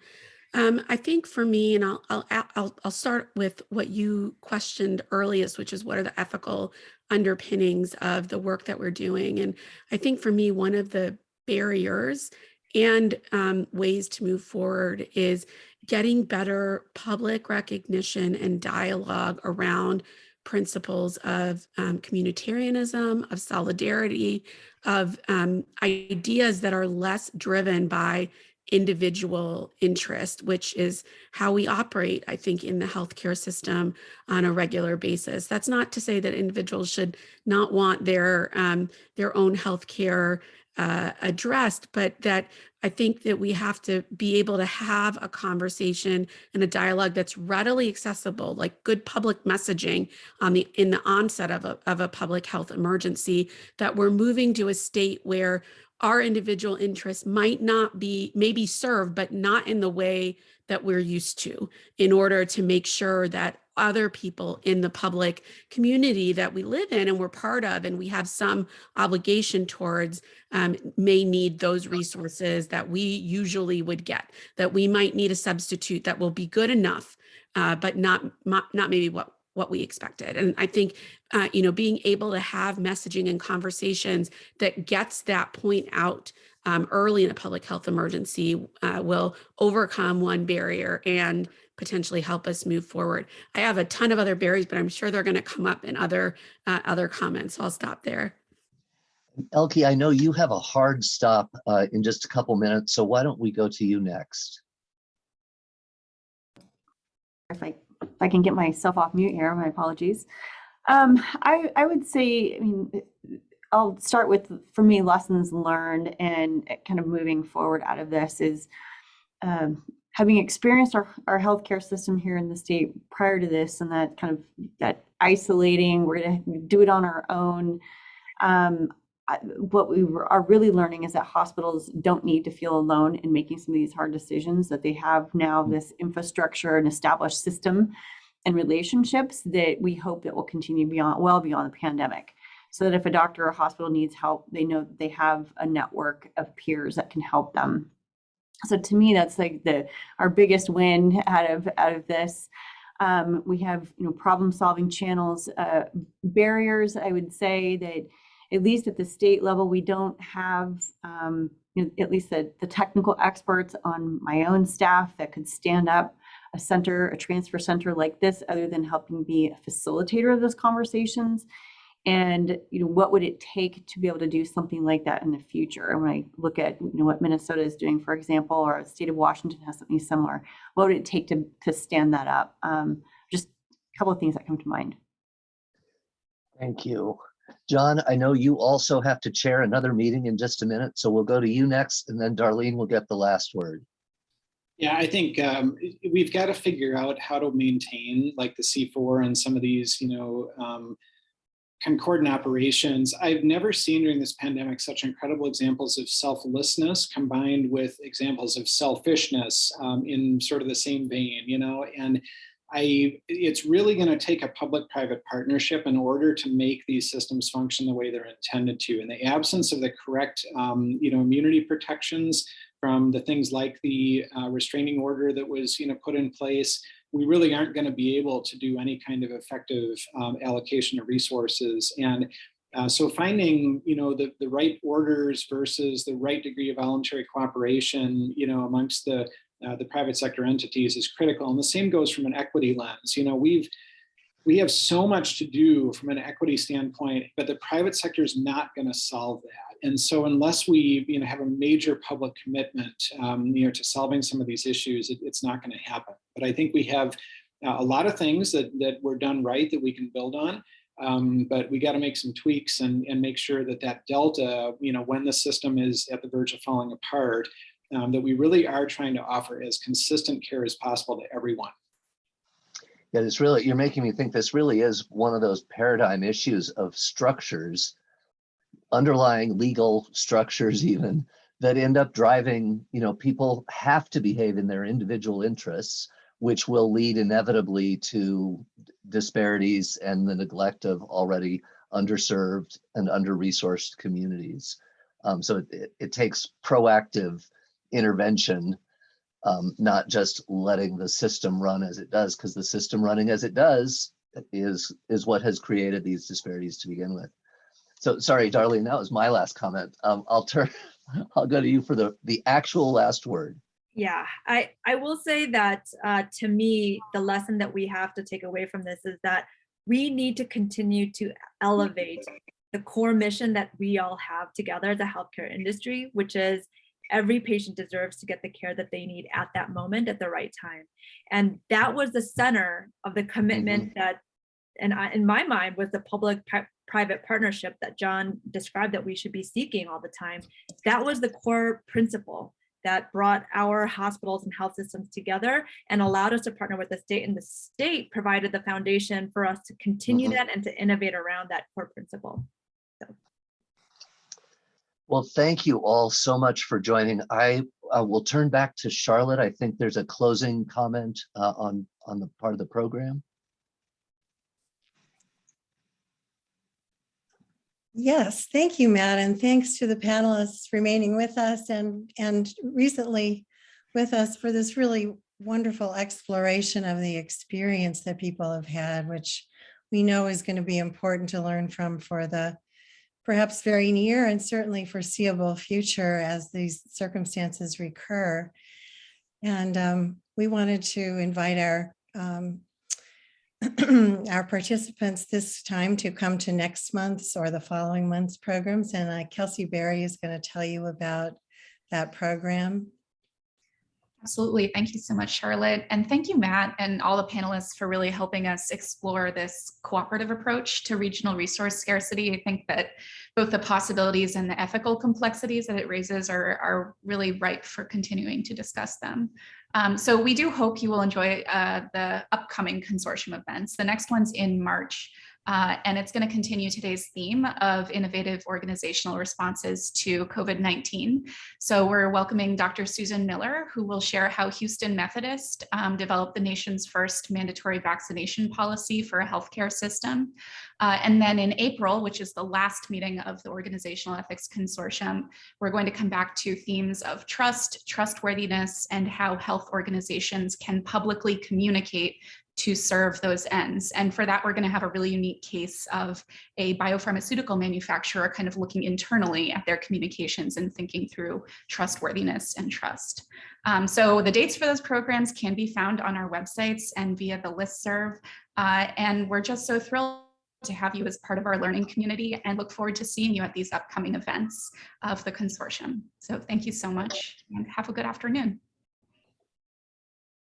Um, I think for me, and I'll, I'll I'll I'll start with what you questioned earliest, which is what are the ethical underpinnings of the work that we're doing. And I think for me, one of the barriers and um, ways to move forward is getting better public recognition and dialogue around principles of um, communitarianism, of solidarity, of um, ideas that are less driven by individual interest, which is how we operate, I think, in the healthcare system on a regular basis. That's not to say that individuals should not want their um, their own healthcare uh, addressed, but that I think that we have to be able to have a conversation and a dialogue that's readily accessible, like good public messaging on the in the onset of a, of a public health emergency, that we're moving to a state where our individual interests might not be maybe served, but not in the way that we're used to in order to make sure that other people in the public community that we live in and we're part of and we have some obligation towards um, may need those resources that we usually would get that we might need a substitute that will be good enough uh, but not, not not maybe what what we expected and i think uh, you know being able to have messaging and conversations that gets that point out um, early in a public health emergency uh, will overcome one barrier and potentially help us move forward. I have a ton of other barriers, but I'm sure they're going to come up in other uh, other comments. So I'll stop there. Elke, I know you have a hard stop uh, in just a couple minutes, so why don't we go to you next? if I, if I can get myself off mute here, my apologies. Um, I, I would say, I mean, I'll start with, for me, lessons learned and kind of moving forward out of this is um, having experienced our, our healthcare system here in the state prior to this and that kind of that isolating, we're going to do it on our own. Um, I- what we are really learning is that hospitals don't need to feel alone in making some of these hard decisions, that they have now this infrastructure and established system and relationships that we hope that will continue beyond, well beyond the pandemic. So that if a doctor or hospital needs help, they know that they have a network of peers that can help them. So to me, that's like the, our biggest win out of, out of this. Um, we have, you know, problem solving channels, uh, barriers, I would say that at least at the state level, we don't have, um, at least the, the technical experts on my own staff that could stand up a center, a transfer center like this, other than helping be a facilitator of those conversations. And, you know, what would it take to be able to do something like that in the future? And when I look at, you know, what Minnesota is doing, for example, or the state of Washington has something similar, what would it take to, to stand that up? Um, just a couple of things that come to mind. Thank you. John, I know you also have to chair another meeting in just a minute, so we'll go to you next and then Darlene will get the last word. Yeah, I think um, we've got to figure out how to maintain like the C4 and some of these, you know, um, concordant operations. I've never seen during this pandemic such incredible examples of selflessness combined with examples of selfishness um, in sort of the same vein, you know, and I, it's really going to take a public-private partnership in order to make these systems function the way they're intended to. In the absence of the correct, um, you know, immunity protections from the things like the uh, restraining order that was, you know, put in place, we really aren't going to be able to do any kind of effective um, allocation of resources. And uh, so finding, you know, the, the right orders versus the right degree of voluntary cooperation, you know, amongst the uh, the private sector entities is critical. And the same goes from an equity lens. You know, we've we have so much to do from an equity standpoint, but the private sector is not going to solve that. And so unless we, you know, have a major public commitment, um, you know, to solving some of these issues, it, it's not going to happen. But I think we have uh, a lot of things that, that were done right that we can build on. Um, but we got to make some tweaks and, and make sure that that delta, you know, when the system is at the verge of falling apart, um, that we really are trying to offer as consistent care as possible to everyone. Yeah, it's really, you're making me think this really is one of those paradigm issues of structures, underlying legal structures even, that end up driving, you know, people have to behave in their individual interests, which will lead inevitably to disparities and the neglect of already underserved and under-resourced communities. Um, so it- it, it takes proactive intervention um, not just letting the system run as it does, because the system running as it does is is what has created these disparities to begin with. So sorry, Darlene, that was my last comment. Um, I'll turn, [LAUGHS] I'll go to you for the the actual last word. Yeah, I, I will say that uh, to me, the lesson that we have to take away from this is that we need to continue to elevate the core mission that we all have together as a healthcare industry, which is every patient deserves to get the care that they need at that moment at the right time. And that was the center of the commitment that, and I, in my mind, was the public pri- private partnership that John described that we should be seeking all the time. That was the core principle that brought our hospitals and health systems together and allowed us to partner with the state and the state provided the foundation for us to continue Mhm. that and to innovate around that core principle. Well, thank you all so much for joining. I uh, will turn back to Charlotte. I think there's a closing comment uh, on on the part of the program. Yes, thank you, Matt, and thanks to the panelists remaining with us and, and recently with us for this really wonderful exploration of the experience that people have had, which we know is going to be important to learn from for the perhaps very near and certainly foreseeable future as these circumstances recur. And um, we wanted to invite our um, [CLEARS THROAT] our participants this time to come to next month's or the following month's programs. And uh, Kelsey Berry is going to tell you about that program. Absolutely. Thank you so much, Charlotte. And thank you, Matt, and all the panelists for really helping us explore this cooperative approach to regional resource scarcity. I think that both the possibilities and the ethical complexities that it raises are, are really ripe for continuing to discuss them. Um, so we do hope you will enjoy uh, the upcoming consortium events. The next one's in March. Uh, and it's going to continue today's theme of innovative organizational responses to COVID-19. So we're welcoming Dr. Susan Miller, who will share how Houston Methodist um, developed the nation's first mandatory vaccination policy for a healthcare system. Uh, and then in April, which is the last meeting of the Organizational Ethics Consortium, we're going to come back to themes of trust, trustworthiness, and how health organizations can publicly communicate to serve those ends. And for that, we're going to have a really unique case of a biopharmaceutical manufacturer kind of looking internally at their communications and thinking through trustworthiness and trust. Um, so the dates for those programs can be found on our websites and via the listserv. Uh, and we're just so thrilled to have you as part of our learning community and look forward to seeing you at these upcoming events of the consortium. So thank you so much and have a good afternoon.